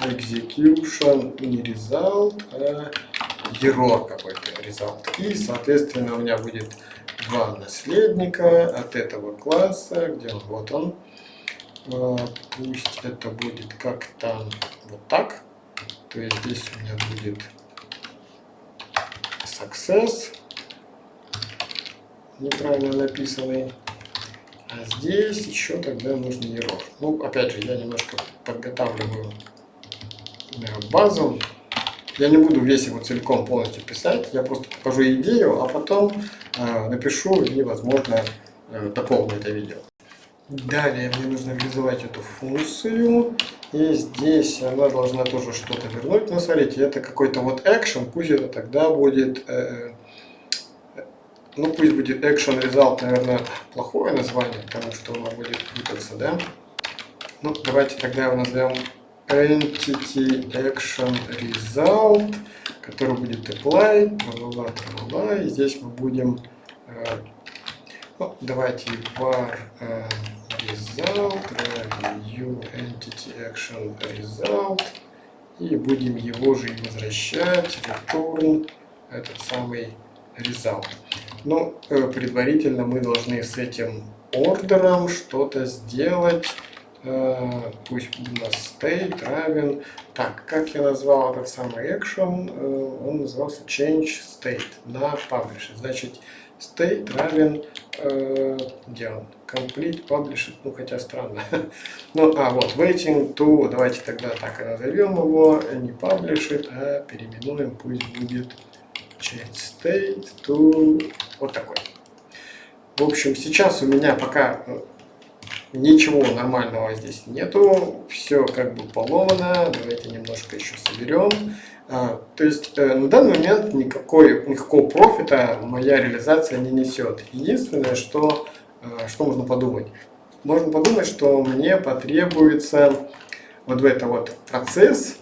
execution не result, а error какой-то result. И соответственно у меня будет два наследника от этого класса, где он, вот он. Э, пусть это будет как-то вот так. То есть здесь у меня будет success, неправильно написанный. А здесь еще тогда нужен error. Ну, опять же, я немножко подготавливаю э, базу. Я не буду весь его целиком полностью писать, я просто покажу идею, а потом э, напишу и, возможно, э, дополню это видео. Далее мне нужно реализовать эту функцию. И здесь она должна тоже что-то вернуть. Но смотрите, это какой-то вот action. Пусть это тогда будет... Э, ну пусть будет action result, наверное, плохое название, потому что оно будет путаться, да? Ну, давайте тогда его назовем entity action result, который будет apply, тра-ла-ла, тра-ла-ла. И здесь мы будем... Э, ну, давайте var... Э, result, new entity action result. И будем его же возвращать, return, этот самый result. Но э, предварительно мы должны с этим ордером что-то сделать. Э, пусть у нас state равен. Так, как я назвал этот самый action? Э, он назывался change state на publisher. Значит, state равен, э, где он? Complete Published, ну хотя странно. *laughs* ну, а вот, waiting to, давайте тогда так и назовем его, не published, а переименуем, пусть будет change state to, вот такой. В общем, сейчас у меня пока ничего нормального здесь нету, все как бы поломано, давайте немножко еще соберем. А, то есть э, на данный момент никакой, никакого профита моя реализация не несет. Единственное, что, э, что можно подумать. Можно подумать, что мне потребуется вот в это вот процесс,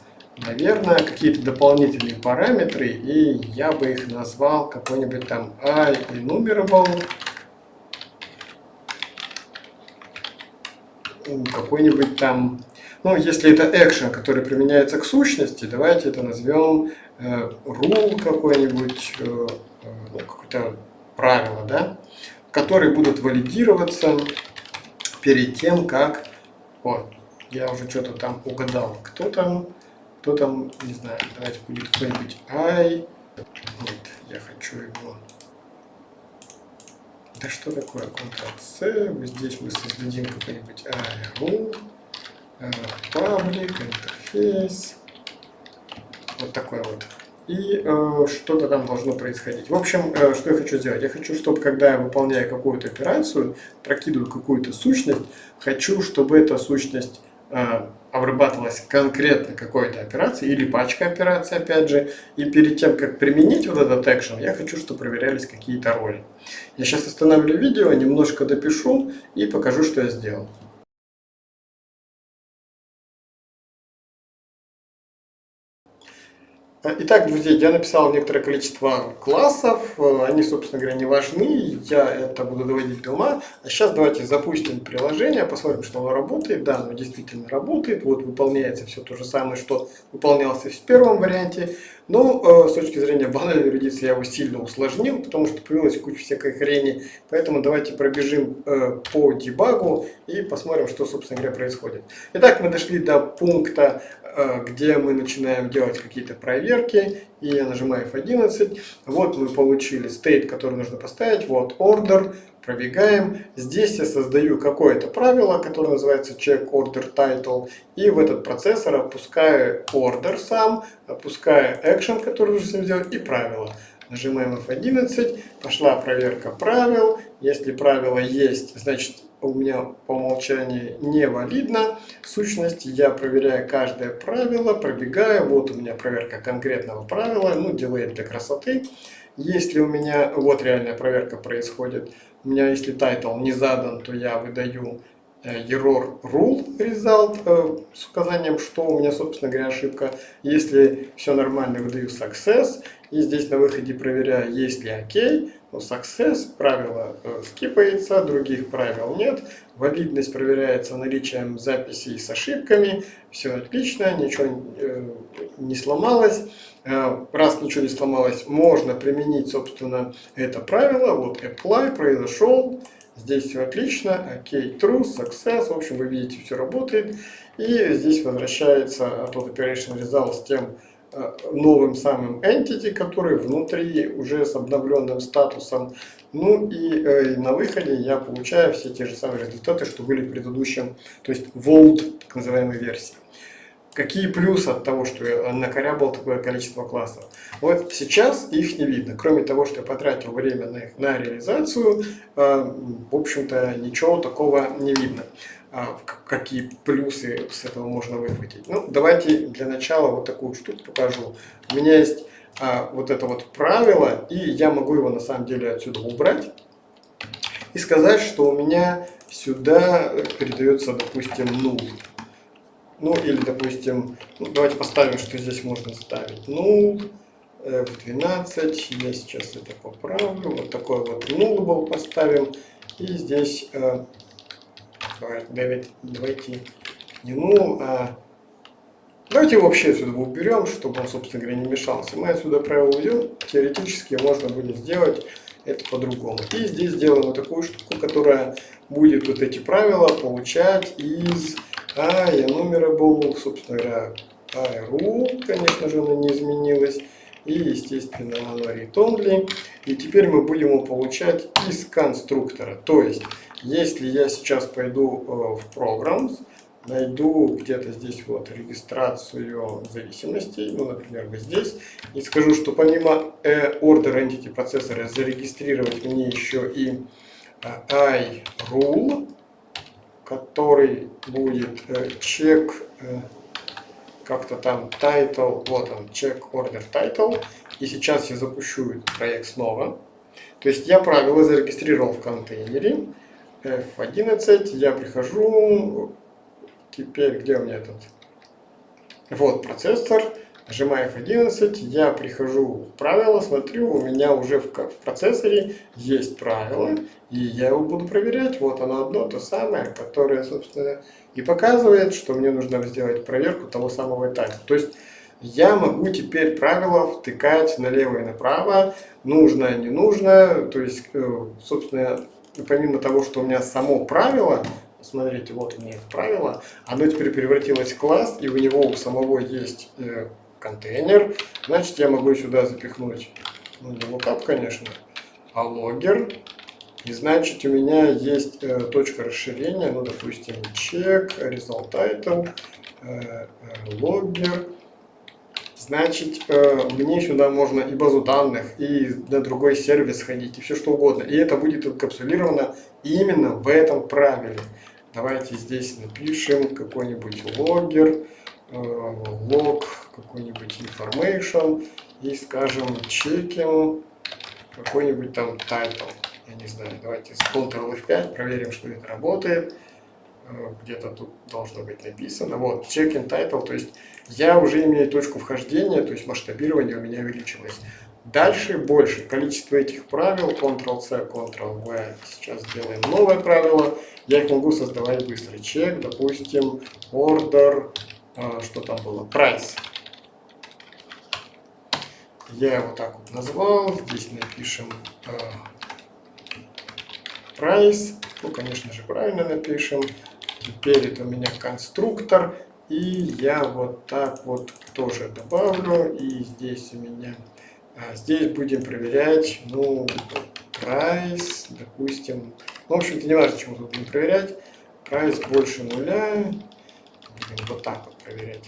наверное, какие-то дополнительные параметры, и я бы их назвал какой-нибудь там enumerable, какой-нибудь там ну, если это action, который применяется к сущности, давайте это назовем э, какой-нибудь, э, э, ну, какое-то правило, да, которые будут валидироваться перед тем, как... О, я уже что-то там угадал. Кто там? Кто там? Не знаю. Давайте будет какой-нибудь i. Нет, я хочу его... Да что такое? Ctrl-C. Здесь мы создадим какой-нибудь i rule паблик, интерфейс, вот такой вот. И э, что-то там должно происходить. В общем, э, что я хочу сделать? Я хочу, чтобы когда я выполняю какую-то операцию, прокидываю какую-то сущность, хочу, чтобы эта сущность э, обрабатывалась конкретно какой-то операции или пачка операций, опять же. И перед тем, как применить вот этот экшен, я хочу, чтобы проверялись какие-то роли. Я сейчас остановлю видео, немножко допишу и покажу, что я сделал. Итак, друзья, я написал некоторое количество классов, они, собственно говоря, не важны, я это буду доводить до ума. А сейчас давайте запустим приложение, посмотрим, что оно работает. Да, оно действительно работает, вот выполняется все то же самое, что выполнялось в первом варианте. Но э, с точки зрения банальной юридиции я его сильно усложнил, потому что появилась куча всякой хрени. Поэтому давайте пробежим э, по дебагу и посмотрим, что, собственно говоря, происходит. Итак, мы дошли до пункта, э, где мы начинаем делать какие-то проверки. И я нажимаю F11. Вот мы получили state, который нужно поставить. Вот order пробегаем. Здесь я создаю какое-то правило, которое называется check order title. И в этот процессор опускаю order сам, опускаю action, который нужно сделать, и правило. Нажимаем F11, пошла проверка правил. Если правило есть, значит у меня по умолчанию невалидна сущность. Я проверяю каждое правило, пробегаю. Вот у меня проверка конкретного правила, ну, делает для красоты. Если у меня, вот реальная проверка происходит, у меня если title не задан, то я выдаю error rule result э, с указанием, что у меня, собственно говоря, ошибка. Если все нормально, выдаю success. И здесь на выходе проверяю, есть ли OK. Но success, правило э, скипается, других правил нет. Валидность проверяется наличием записей с ошибками. Все отлично, ничего не сломалось. Э, раз ничего не сломалось, можно применить, собственно, это правило. Вот apply произошел, здесь все отлично, ok, true, success, в общем, вы видите, все работает. И здесь возвращается тот operation result с тем э, новым самым entity, который внутри уже с обновленным статусом. Ну и э, на выходе я получаю все те же самые результаты, что были в предыдущем, то есть old, так называемой версии. Какие плюсы от того, что я накорябал такое количество классов? Вот сейчас их не видно. Кроме того, что я потратил время на их на реализацию, э, в общем-то ничего такого не видно. А, какие плюсы с этого можно выхватить? Ну, давайте для начала вот такую штуку покажу. У меня есть а, вот это вот правило, и я могу его на самом деле отсюда убрать и сказать, что у меня сюда передается, допустим, null. Ну или, допустим, ну, давайте поставим, что здесь можно ставить null, f12, я сейчас это поправлю, вот такой вот nullable поставим, и здесь, э, давайте, давайте не null, а давайте вообще отсюда уберем, чтобы он, собственно говоря, не мешался. Мы отсюда правило уйдем, теоретически можно будет сделать это по-другому. И здесь сделаем вот такую штуку, которая будет вот эти правила получать из а я номера был, собственно говоря, ARU, конечно же, она не изменилась. И, естественно, оно only. И теперь мы будем его получать из конструктора. То есть, если я сейчас пойду э, в Programs, найду где-то здесь вот регистрацию зависимостей, ну, например, вот здесь, и скажу, что помимо э, order entity процессора зарегистрировать мне еще и э, iRule, который будет э, check э, как-то там title, вот он, check order title. И сейчас я запущу этот проект снова. То есть я правила зарегистрировал в контейнере. F11, я прихожу, теперь где у меня этот? Вот процессор, нажимаю F11, я прихожу в правила, смотрю, у меня уже в, в процессоре есть правило, и я его буду проверять. Вот оно одно, то самое, которое, собственно, и показывает, что мне нужно сделать проверку того самого этапа. То есть я могу теперь правила втыкать налево и направо, нужно, не нужно. То есть, э, собственно, помимо того, что у меня само правило, смотрите, вот у меня правило, оно теперь превратилось в класс, и у него у самого есть э, контейнер, значит я могу сюда запихнуть, ну не lookup, конечно, а логер. И значит у меня есть э, точка расширения, ну допустим check, result title, э, э. Значит, э, мне сюда можно и базу данных, и на другой сервис ходить, и все что угодно. И это будет инкапсулировано именно в этом правиле. давайте здесь напишем какой-нибудь логер, э, лог, какой-нибудь information и скажем чеким какой-нибудь там title. Я не знаю, давайте с Ctrl F5 проверим, что это работает. Э, где-то тут должно быть написано. Вот, check-in title, то есть я уже имею точку вхождения, то есть масштабирование у меня увеличилось. Дальше больше. Количество этих правил, Ctrl-C, Ctrl-V. Сейчас сделаем новое правило. Я их могу создавать быстро. Чек, допустим, order, что там было, price. Я его так вот назвал. Здесь напишем price. Ну, конечно же, правильно напишем. Теперь это у меня конструктор. И я вот так вот тоже добавлю. И здесь у меня... А здесь будем проверять, ну, price, допустим. Ну, в общем-то, не важно, чему тут будем проверять. Price больше нуля. Вот так вот проверять.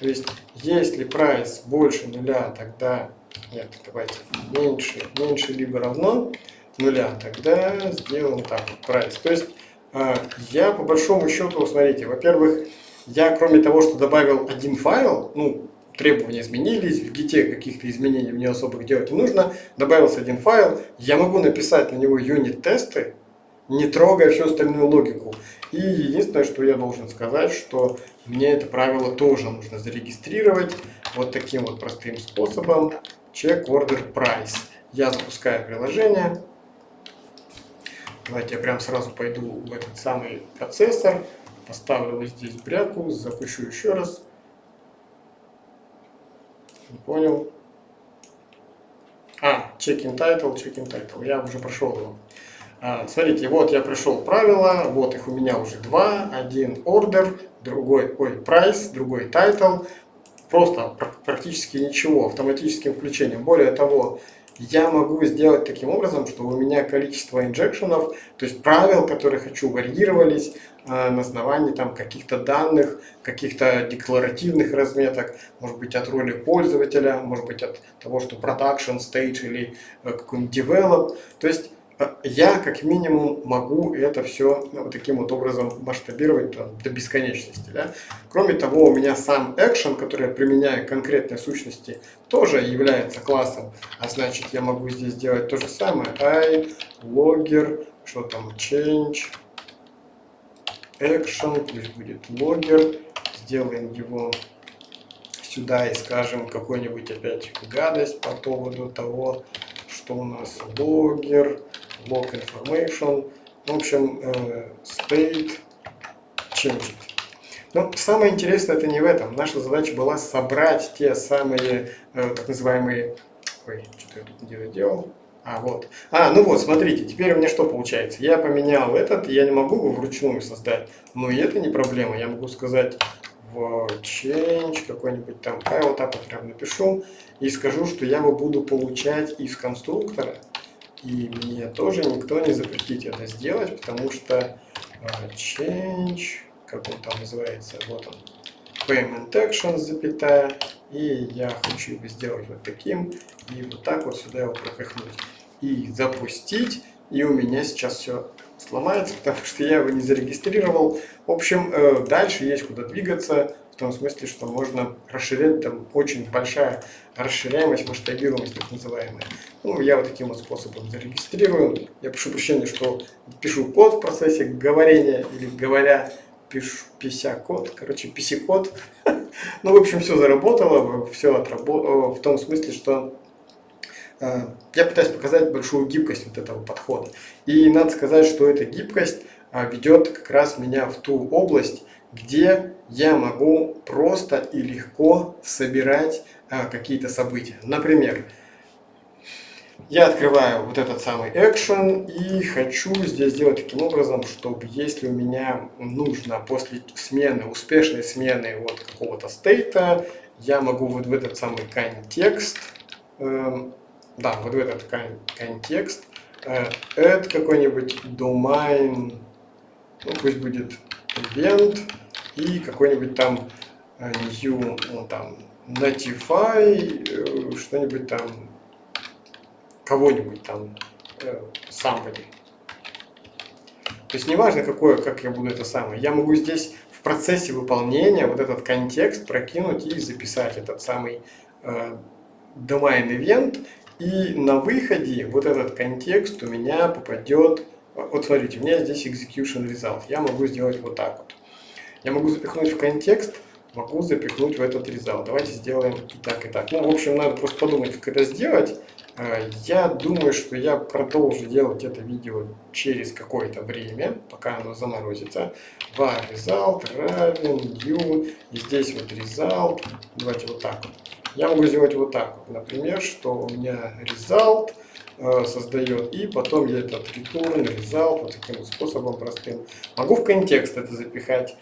То есть, если price больше нуля, тогда... Нет, давайте меньше, меньше либо равно нуля, тогда сделаем так вот, price. То есть, а, я по большому счету, смотрите, во-первых, я кроме того, что добавил один файл, ну, требования изменились, в гите каких-то изменений мне особо делать не нужно, добавился один файл, я могу написать на него юнит-тесты, не трогая всю остальную логику. И единственное, что я должен сказать, что мне это правило тоже нужно зарегистрировать вот таким вот простым способом. Check order price. Я запускаю приложение. Давайте я прям сразу пойду в этот самый процессор, поставлю вот здесь бряку, запущу еще раз. Не понял. А, check-in title, check-in title. Я уже прошел его. А, смотрите, вот я пришел правила, вот их у меня уже два. Один order, другой, ой, price, другой title. Просто практически ничего, автоматическим включением. Более того, я могу сделать таким образом, что у меня количество инжекшенов, то есть правил, которые хочу, варьировались э, на основании там каких-то данных, каких-то декларативных разметок, может быть от роли пользователя, может быть от того, что production stage или э, какой-нибудь develop. То есть я как минимум могу это все ну, вот таким вот образом масштабировать там, до бесконечности. Да? Кроме того, у меня сам action, который я применяю конкретной сущности, тоже является классом. А значит, я могу здесь сделать то же самое. i, logger, что там, change, action, пусть будет logger. Сделаем его сюда и скажем какой-нибудь опять гадость по поводу того, что у нас logger log information, в общем, э, state changed. Но самое интересное это не в этом. Наша задача была собрать те самые э, так называемые... Ой, что-то я тут не доделал. А, вот. А, ну вот, смотрите, теперь у меня что получается? Я поменял этот, я не могу его вручную создать, но и это не проблема. Я могу сказать в change какой-нибудь там, а я вот так вот прям напишу и скажу, что я его буду получать из конструктора и мне тоже никто не запретит это сделать, потому что uh, change, как он там называется, вот он, payment actions, запятая, и я хочу его сделать вот таким, и вот так вот сюда его пропихнуть. И запустить, и у меня сейчас все сломается, *laughs* потому что я его не зарегистрировал. В общем, э, дальше есть куда двигаться, в том смысле, что можно расширять, там очень большая расширяемость, масштабируемость так называемая. Ну, я вот таким вот способом зарегистрирую. Я прошу прощения, что пишу код в процессе говорения или говоря, пишу пися код, короче, писи код. *laughs* Ну, в общем, все заработало, все отработало, в том смысле, что э, я пытаюсь показать большую гибкость вот этого подхода. И надо сказать, что эта гибкость э, ведет как раз меня в ту область, где я могу просто и легко собирать а, какие-то события. Например, я открываю вот этот самый action и хочу здесь сделать таким образом, чтобы если у меня нужно после смены, успешной смены вот какого-то стейта, я могу вот в этот самый контекст, э, да, вот в этот контекст, э, add какой-нибудь domain, ну пусть будет event, и какой-нибудь там э, new, ну, там, notify, э, что-нибудь там, кого-нибудь там, somebody. То есть неважно, какое, как я буду это самое. Я могу здесь в процессе выполнения вот этот контекст прокинуть и записать этот самый э, domain event. И на выходе вот этот контекст у меня попадет... Вот смотрите, у меня здесь execution result. Я могу сделать вот так вот. Я могу запихнуть в контекст, могу запихнуть в этот result. Давайте сделаем и так, и так. Ну, в общем, надо просто подумать, как это сделать. Э, я думаю, что я продолжу делать это видео через какое-то время, пока оно заморозится. var result равен new, и здесь вот result, давайте вот так вот. Я могу сделать вот так вот, например, что у меня result э, создает, и потом я этот return, result, вот таким способом простым. Могу в контекст это запихать,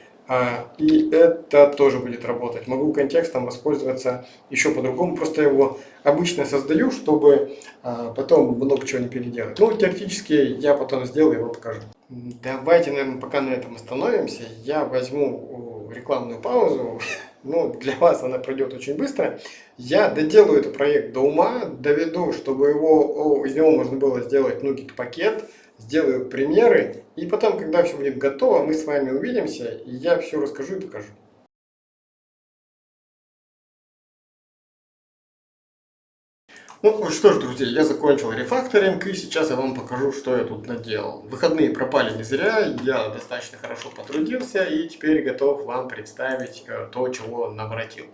и это тоже будет работать. Могу контекстом воспользоваться еще по-другому, просто его обычно создаю, чтобы а, потом много чего не переделать. Ну, теоретически я потом сделаю его покажу. Давайте, наверное, пока на этом остановимся. Я возьму рекламную паузу. *laughs* Ну, для вас она пройдет очень быстро. Я доделаю этот проект до ума, доведу, чтобы его, из него можно было сделать нугик пакет сделаю примеры, и потом, когда все будет готово, мы с вами увидимся, и я все расскажу и покажу. Ну что ж, друзья, я закончил рефакторинг, и сейчас я вам покажу, что я тут наделал. Выходные пропали не зря, я достаточно хорошо потрудился, и теперь готов вам представить э, то, чего наворотил.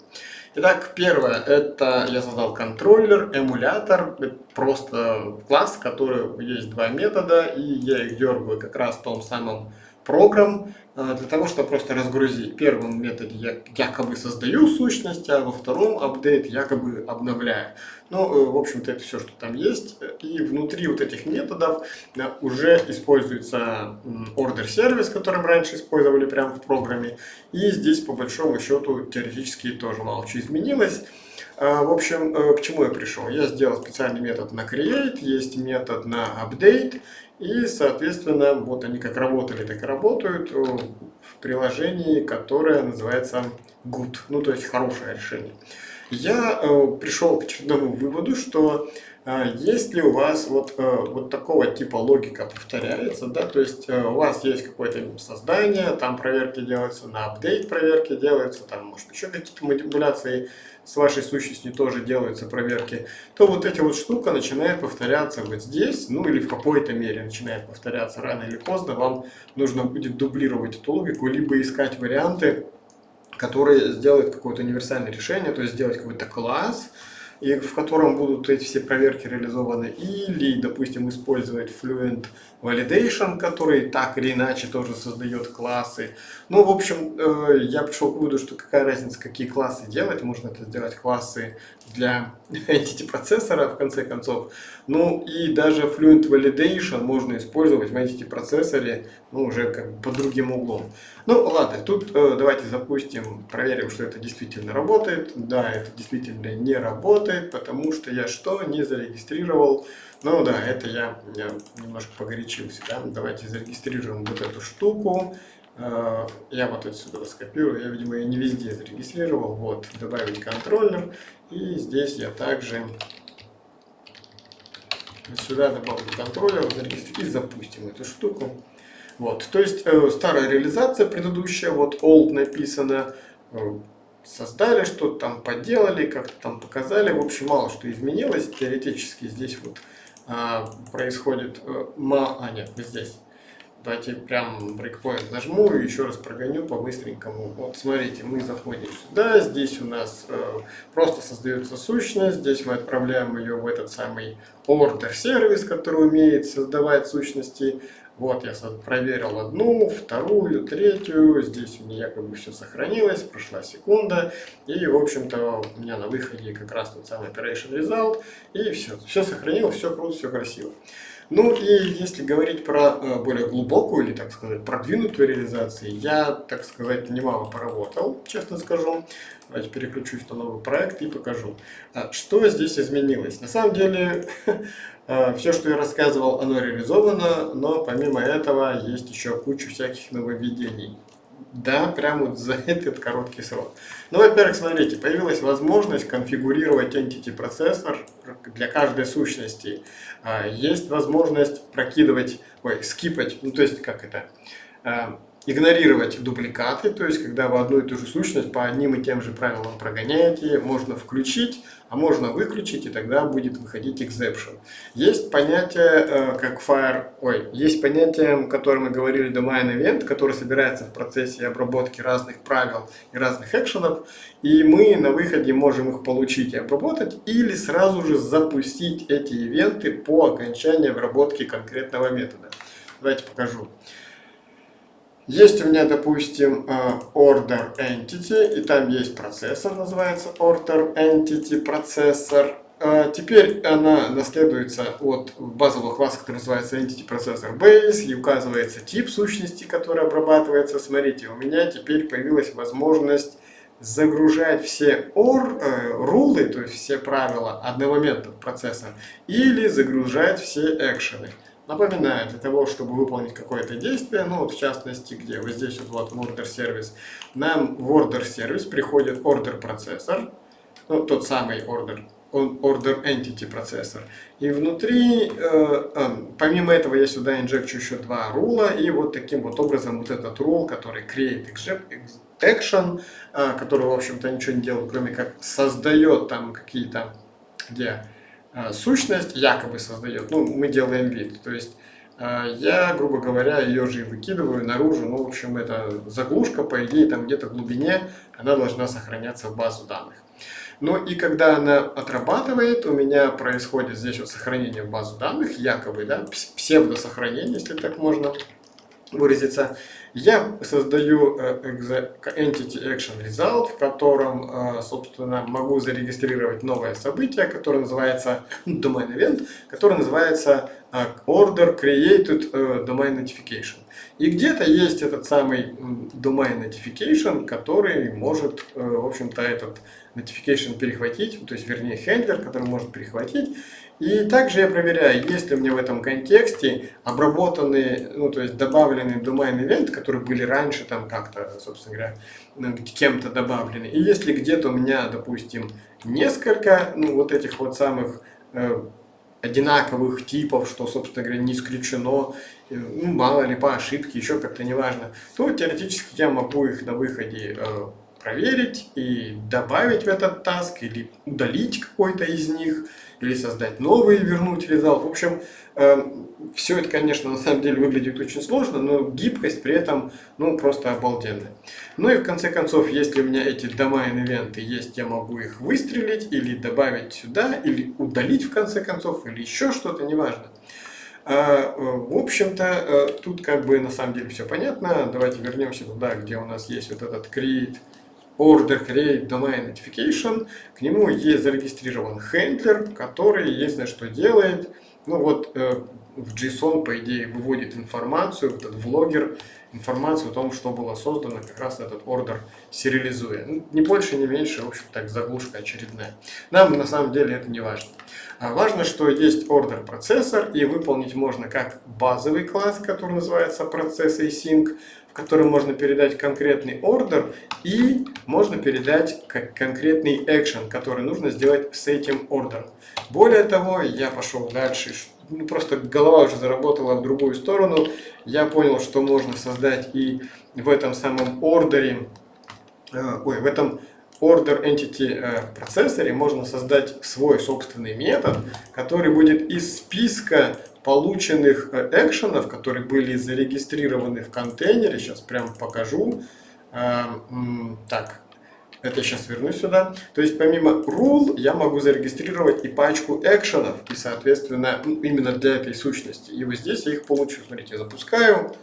Итак, первое, это я создал контроллер, эмулятор, просто класс, который есть два метода, и я их дергаю как раз в том самом программ, э, для того, чтобы просто разгрузить. В первом методе я якобы создаю сущность, а во втором апдейт якобы обновляю. Ну, э, в общем-то, это все, что там есть. И внутри вот этих методов уже используется order сервис, который мы раньше использовали прямо в программе. И здесь, по большому счету, теоретически тоже мало чего изменилось. А, в общем, э, к чему я пришел? Я сделал специальный метод на create, есть метод на update, и, соответственно, вот они как работали, так и работают в приложении, которое называется Good, ну, то есть хорошее решение я э, пришел к очередному выводу, что э, если у вас вот, э, вот такого типа логика повторяется, да, то есть у вас есть какое-то создание, там проверки делаются, на апдейт проверки делаются, там может еще какие-то манипуляции с вашей сущностью тоже делаются проверки, то вот эта вот штука начинает повторяться вот здесь, ну или в какой-то мере начинает повторяться. Рано или поздно, вам нужно будет дублировать эту логику, либо искать варианты, который сделает какое-то универсальное решение, то есть сделать какой-то класс, и в котором будут эти все проверки реализованы, или, допустим, использовать Fluent Validation, который так или иначе тоже создает классы. Ну, в общем, э, я пришел к выводу, что какая разница, какие классы делать. Можно это сделать классы для *laughs* entity процессора, в конце концов. Ну, и даже Fluent Validation можно использовать в entity процессоре, ну, уже как бы под другим углом. Ну, ладно, тут э, давайте запустим, проверим, что это действительно работает. Да, это действительно не работает, потому что я что? Не зарегистрировал ну да, это я, я немножко погорячился. Да? Давайте зарегистрируем вот эту штуку. Э, я вот отсюда скопирую. Я, видимо, ее не везде зарегистрировал. Вот, добавить контроллер. И здесь я также сюда добавлю контроллер, зарегистрирую и запустим эту штуку. Вот, то есть э, старая реализация предыдущая, вот old написано, э, создали что-то там, поделали, как-то там показали. В общем, мало что изменилось. Теоретически здесь вот а, происходит... Э, ма... А, нет, здесь. Давайте прям breakpoint нажму и еще раз прогоню по-быстренькому. Вот смотрите, мы заходим сюда, здесь у нас э, просто создается сущность, здесь мы отправляем ее в этот самый order сервис, который умеет создавать сущности. Вот я проверил одну, вторую, третью. Здесь у меня якобы все сохранилось, прошла секунда. И, в общем-то, у меня на выходе как раз тот самый operation result. И все, все сохранилось, все круто, все красиво. Ну и если говорить про э, более глубокую или, так сказать, продвинутую реализацию, я, так сказать, немало поработал, честно скажу. Давайте переключусь на новый проект и покажу. А, что здесь изменилось? На самом деле, *laughs* э, все, что я рассказывал, оно реализовано, но помимо этого есть еще куча всяких нововведений. Да, прямо вот за *laughs* этот короткий срок. Ну, во-первых, смотрите, появилась возможность конфигурировать entity процессор для каждой сущности. А, есть возможность прокидывать, ой, скипать, ну, то есть, как это, а, игнорировать дубликаты, то есть когда вы одну и ту же сущность по одним и тем же правилам прогоняете, можно включить, а можно выключить, и тогда будет выходить exception. Есть понятие, э, как fire, ой, есть понятие, о котором мы говорили, domain event, который собирается в процессе обработки разных правил и разных экшенов, и мы на выходе можем их получить и обработать, или сразу же запустить эти ивенты по окончании обработки конкретного метода. Давайте покажу. Есть у меня, допустим, э, order entity, и там есть процессор, называется order entity процессор. Э, теперь она наследуется от базового класса, который называется entity processor base, и указывается тип сущности, который обрабатывается. Смотрите, у меня теперь появилась возможность загружать все or, э, рулы, то есть все правила одномоментно в процессор, или загружать все экшены. Напоминаю, для того, чтобы выполнить какое-то действие, ну вот в частности, где вот здесь вот, в order service, нам в order service приходит order процессор, ну, тот самый order, order entity процессор. И внутри, э, э, помимо этого, я сюда инжекчу еще два рула, и вот таким вот образом вот этот рул, который create action, э, который, в общем-то, ничего не делает, кроме как создает там какие-то, где сущность якобы создает, ну, мы делаем вид. То есть э, я, грубо говоря, ее же и выкидываю наружу. Ну, в общем, это заглушка, по идее, там где-то в глубине она должна сохраняться в базу данных. Ну и когда она отрабатывает, у меня происходит здесь вот сохранение в базу данных, якобы, да, псевдосохранение, если так можно выразиться. Я создаю э, Entity Action Result, в котором, э, собственно, могу зарегистрировать новое событие, которое называется ну, Domain Event, которое называется э, Order Created Domain Notification. И где-то есть этот самый Domain Notification, который может, в общем-то, этот notification перехватить, то есть, вернее, хендлер, который может перехватить и также я проверяю, есть ли у меня в этом контексте обработанные, ну то есть добавленные domain event, которые были раньше там как-то, собственно говоря, ну, кем-то добавлены. И если где-то у меня, допустим, несколько, ну вот этих вот самых э, одинаковых типов, что, собственно говоря, не исключено, э, ну, мало ли по ошибке, еще как-то неважно, то теоретически я могу их на выходе э, проверить и добавить в этот таск или удалить какой-то из них, или создать новый и вернуть результат. В общем, э, все это, конечно, на самом деле выглядит очень сложно, но гибкость при этом ну, просто обалденная. Ну и в конце концов, если у меня эти domain-ивенты есть, я могу их выстрелить или добавить сюда, или удалить в конце концов, или еще что-то, неважно. А, э, в общем-то, э, тут как бы на самом деле все понятно. Давайте вернемся туда, где у нас есть вот этот create order create domain notification, к нему есть зарегистрирован хендлер, который, единственное, что делает, ну вот э, в JSON, по идее, выводит информацию, этот влогер, информацию о том, что было создано, как раз этот ордер сериализуя. Ну, не больше, не меньше, в общем, так, заглушка очередная. Нам на самом деле это не важно. А важно, что есть ордер процессор, и выполнить можно как базовый класс, который называется процесс async, в котором можно передать конкретный ордер и можно передать конкретный экшен, который нужно сделать с этим ордером. Более того, я пошел дальше, ну, просто голова уже заработала в другую сторону. Я понял, что можно создать и в этом самом ордере, э, ой, в этом order entity э, процессоре можно создать свой собственный метод, который будет из списка полученных э, экшенов, которые были зарегистрированы в контейнере, сейчас прям покажу. Эм, так, это я сейчас вернусь сюда. То есть помимо rule я могу зарегистрировать и пачку экшенов, и соответственно ну, именно для этой сущности. И вот здесь я их получу. Смотрите, я запускаю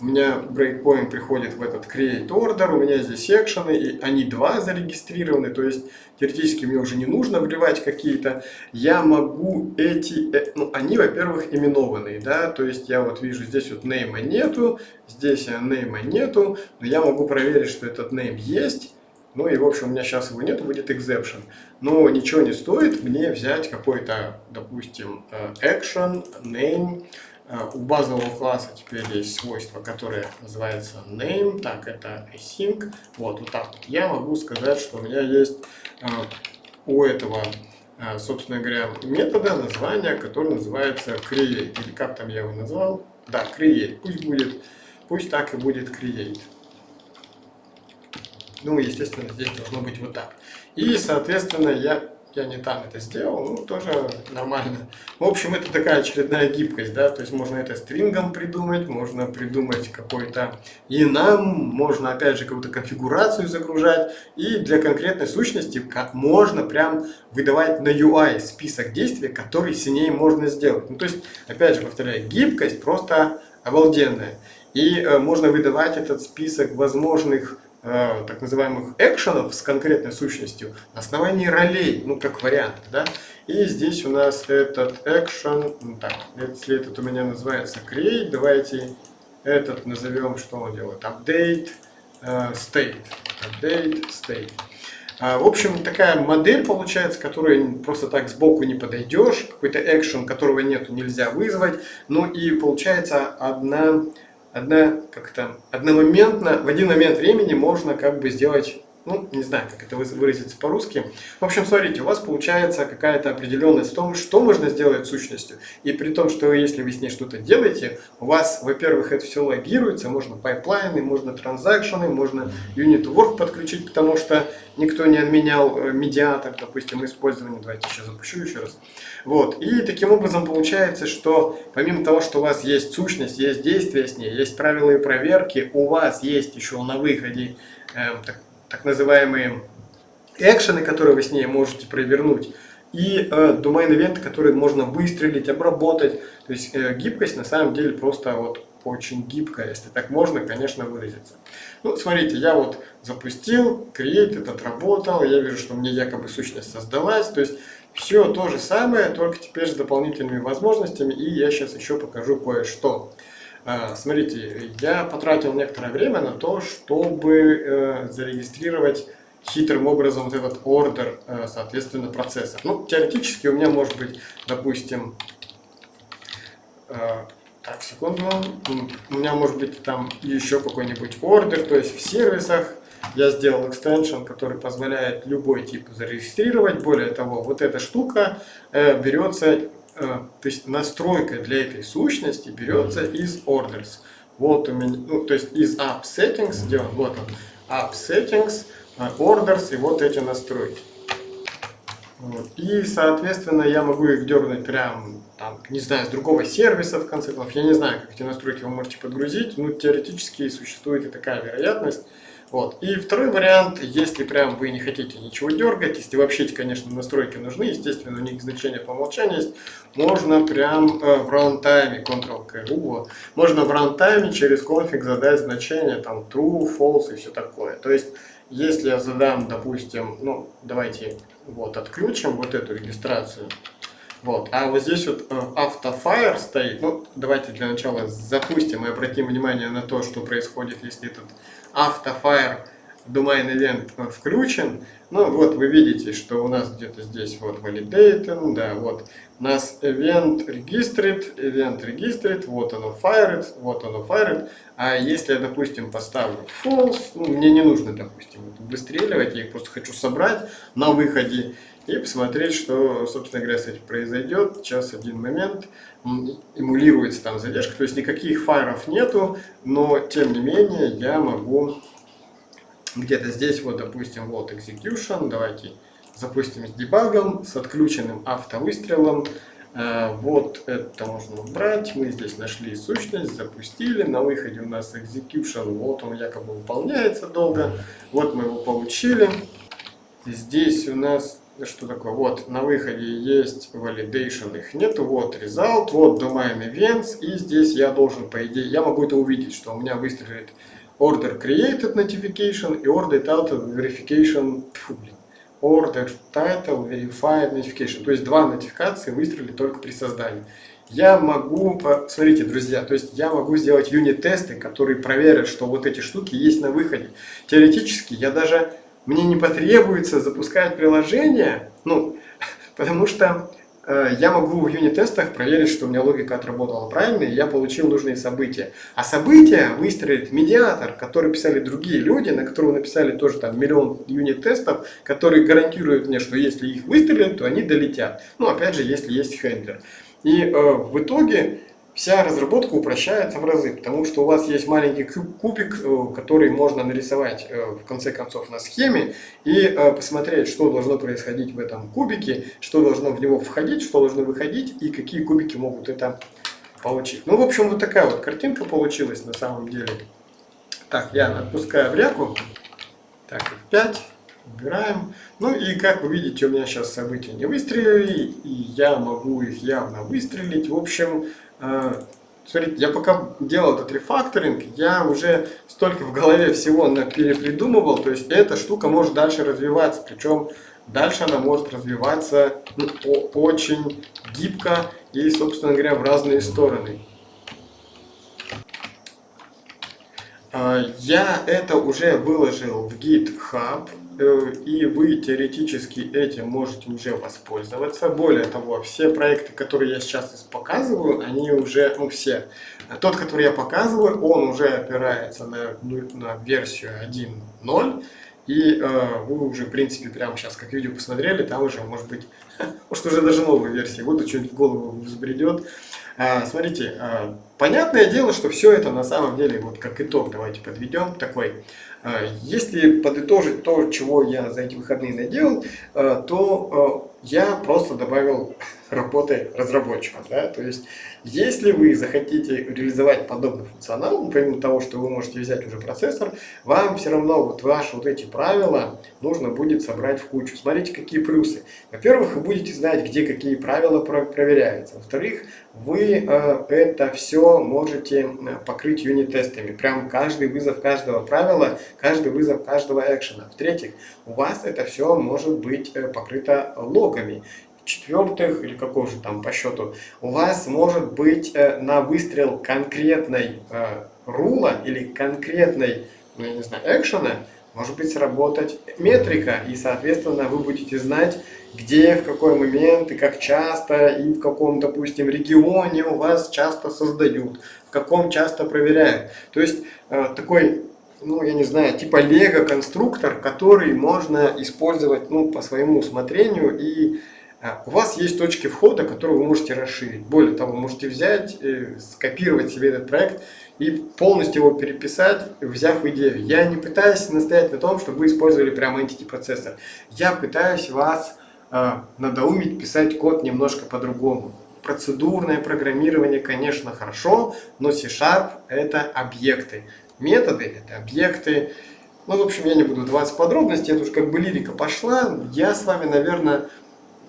у меня breakpoint приходит в этот create order, у меня здесь секшены, и они два зарегистрированы, то есть теоретически мне уже не нужно вливать какие-то, я могу эти, э, ну они, во-первых, именованные, да, то есть я вот вижу здесь вот name нету, здесь name нету, но я могу проверить, что этот name есть, ну и в общем у меня сейчас его нет, будет exception. Но ничего не стоит мне взять какой-то, допустим, э, action, name, Э, у базового класса теперь есть свойство, которое называется name, так, это async, вот, вот так вот. Я могу сказать, что у меня есть э, у этого, э, собственно говоря, метода название, которое называется create, или как там я его назвал, да, create, пусть будет, пусть так и будет create. Ну, естественно, здесь должно быть вот так. И, соответственно, я я не там это сделал, ну, тоже нормально. В общем, это такая очередная гибкость, да, то есть можно это стрингом придумать, можно придумать какой-то enum, можно, опять же, какую-то конфигурацию загружать, и для конкретной сущности как можно прям выдавать на UI список действий, которые с ней можно сделать. Ну, то есть, опять же, повторяю, гибкость просто обалденная. И э, можно выдавать этот список возможных Э, так называемых экшенов с конкретной сущностью на основании ролей, ну как вариант, да. И здесь у нас этот экшен, ну, так, если этот у меня называется create, давайте этот назовем, что он делает, update uh, state, update state. Uh, в общем, такая модель получается, которой просто так сбоку не подойдешь, какой-то экшен, которого нету, нельзя вызвать. Ну и получается одна одна, как то одномоментно, в один момент времени можно как бы сделать ну, не знаю, как это выразиться по-русски. В общем, смотрите, у вас получается какая-то определенность в том, что можно сделать сущностью. И при том, что если вы с ней что-то делаете, у вас, во-первых, это все логируется, можно pipeline ы, можно transaction ы, можно unit work подключить, потому что никто не отменял э, медиатор, допустим, использование. Давайте сейчас запущу еще раз. Вот. И таким образом получается, что помимо того, что у вас есть сущность, есть действие с ней, есть правила и проверки, у вас есть еще на выходе э, так, так называемые экшены, которые вы с ней можете провернуть, и э, domain-ивенты, которые можно выстрелить, обработать. То есть э, гибкость на самом деле просто вот очень гибкая, если так можно, конечно, выразиться. Ну, смотрите, я вот запустил, create, этот работал, я вижу, что мне якобы сущность создалась, то есть все то же самое, только теперь с дополнительными возможностями, и я сейчас еще покажу кое-что. А, смотрите, я потратил некоторое время на то, чтобы э, зарегистрировать хитрым образом вот этот ордер, э, соответственно, процесса. Ну, теоретически у меня может быть, допустим, э, так, секунду, у меня может быть там еще какой-нибудь ордер, то есть в сервисах я сделал экстеншн, который позволяет любой тип зарегистрировать. Более того, вот эта штука берется то есть настройка для этой сущности берется из orders. Вот у меня, ну, то есть из app settings, где вот он, app settings, э, orders и вот эти настройки. Вот. И, соответственно, я могу их дернуть прям, там, не знаю, с другого сервиса, в конце концов. Я не знаю, как эти настройки вы можете подгрузить, но теоретически существует и такая вероятность. Вот. И второй вариант, если прям вы не хотите ничего дергать, если вообще, конечно, настройки нужны, естественно, у них значение по умолчанию есть, можно прям э, в рантайме, Ctrl-K, можно в рантайме через конфиг задать значение, там, true, false и все такое. То есть, если я задам, допустим, ну, давайте вот отключим вот эту регистрацию, вот. А вот здесь вот э, автофайр стоит. Ну, давайте для начала запустим и обратим внимание на то, что происходит, если этот автофайр domain event включен. Ну вот вы видите, что у нас где-то здесь вот validating, да, вот у нас event registered, event registered, вот оно fired, вот оно fired. А если я, допустим, поставлю false, ну, мне не нужно, допустим, выстреливать, я их просто хочу собрать на выходе и посмотреть, что, собственно говоря, с произойдет. Сейчас один момент, эмулируется там задержка, то есть никаких файров нету, но тем не менее я могу где-то здесь, вот, допустим, вот execution, давайте запустим с дебагом, с отключенным автовыстрелом. Э, вот это можно убрать. Мы здесь нашли сущность, запустили. На выходе у нас execution. Вот он якобы выполняется долго. Вот мы его получили. Здесь у нас что такое? Вот на выходе есть validation, их нету. Вот result, вот domain events. И здесь я должен, по идее, я могу это увидеть, что у меня выстрелит order created notification и order title verification. Фу, блин. Order title verified notification. То есть два нотификации выстрелили только при создании. Я могу, смотрите, друзья, то есть я могу сделать юнит-тесты, которые проверят, что вот эти штуки есть на выходе. Теоретически я даже мне не потребуется запускать приложение, ну, *laughs* потому что э, я могу в юнит-тестах проверить, что у меня логика отработала правильно, и я получил нужные события. А события выстроит медиатор, который писали другие люди, на которого написали тоже там миллион юнит-тестов, которые гарантируют мне, что если их выстрелят, то они долетят. Ну, опять же, если есть хендлер. И э, в итоге вся разработка упрощается в разы, потому что у вас есть маленький кубик, э, который можно нарисовать э, в конце концов на схеме и э, посмотреть, что должно происходить в этом кубике, что должно в него входить, что должно выходить и какие кубики могут это получить. Ну, в общем, вот такая вот картинка получилась на самом деле. Так, я отпускаю в ряку. Так, F5. Убираем. Ну и как вы видите, у меня сейчас события не выстрелили, и я могу их явно выстрелить. В общем, смотрите, я пока делал этот рефакторинг, я уже столько в голове всего перепридумывал, то есть эта штука может дальше развиваться, причем дальше она может развиваться ну, очень гибко и, собственно говоря, в разные стороны. Э, я это уже выложил в GitHub. Э, и вы теоретически этим можете уже воспользоваться. Более того, все проекты, которые я сейчас показываю, они уже, ну все, тот, который я показываю, он уже опирается на, на версию 1.0, и э, вы уже, в принципе, прямо сейчас, как видео посмотрели, там уже, может быть, *laughs* может уже даже новые версии будут, что-нибудь в голову взбредет. Э, смотрите, э, понятное дело, что все это на самом деле, вот как итог, давайте подведем такой. Э, если подытожить то, чего я за эти выходные наделал, э, то э, я просто добавил *laughs* работы разработчика. Да? То есть, если вы захотите реализовать подобный функционал, помимо того, что вы можете взять уже процессор, вам все равно вот ваши вот эти правила нужно будет собрать в кучу. Смотрите, какие плюсы. Во-первых, вы будете знать, где какие правила проверяются. Во-вторых, вы э, это все можете покрыть юнит-тестами. Прям каждый вызов каждого правила, каждый вызов каждого экшена. В-третьих, у вас это все может быть покрыто логами четвертых или какого же там по счету, у вас может быть э, на выстрел конкретной э, рула или конкретной, ну, я не знаю, экшена, может быть сработать метрика, и, соответственно, вы будете знать, где, в какой момент и как часто, и в каком, допустим, регионе у вас часто создают, в каком часто проверяют. То есть, э, такой ну, я не знаю, типа лего-конструктор, который можно использовать, ну, по своему усмотрению и у вас есть точки входа, которые вы можете расширить. Более того, вы можете взять, э, скопировать себе этот проект и полностью его переписать, взяв идею. Я не пытаюсь настоять на том, чтобы вы использовали прямо Entity процессор. Я пытаюсь вас э, надоумить писать код немножко по-другому. Процедурное программирование, конечно, хорошо, но C-Sharp это объекты. Методы это объекты. Ну, в общем, я не буду давать подробности, это уж как бы лирика пошла. Я с вами, наверное,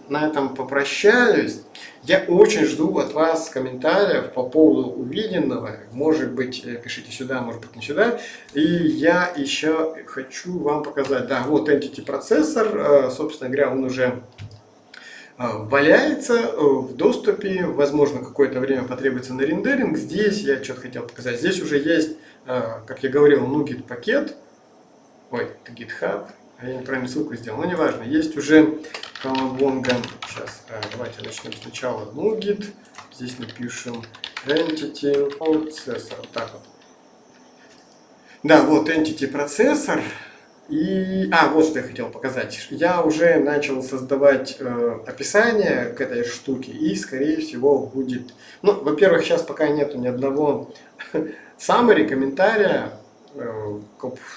на этом попрощаюсь. Я очень жду от вас комментариев по поводу увиденного. Может быть, э, пишите сюда, может быть, не сюда. И я еще хочу вам показать. Да, вот Entity процессор. Э, собственно говоря, он уже э, валяется в доступе. Возможно, какое-то время потребуется на рендеринг. Здесь я что-то хотел показать. Здесь уже есть, как я говорил, NuGet пакет. Ой, это GitHub. А я неправильную ссылку сделал. Но неважно. Есть уже Колобонга. Сейчас, э, давайте начнем сначала NuGet. Здесь напишем Entity Processor. Так вот. Да, вот Entity процессор. И, а, вот что я хотел показать. Я уже начал создавать э, описание к этой штуке, и, скорее всего, будет... Ну, во-первых, сейчас пока нету ни одного *laughs* summary, комментария,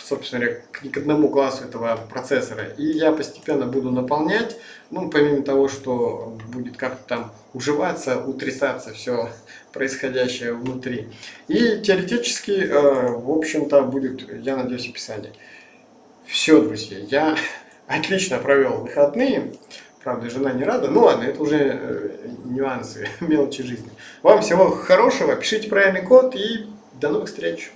собственно говоря, к одному классу этого процессора. И я постепенно буду наполнять, ну, помимо того, что будет как-то там уживаться, утрясаться все *laughs* происходящее внутри. И теоретически, э, в общем-то, будет, я надеюсь, описание. Все, друзья, я *laughs* отлично провел выходные. Правда, жена не рада. Ну ладно, это уже э, нюансы, *laughs* мелочи жизни. Вам всего хорошего, пишите правильный код и до новых встреч!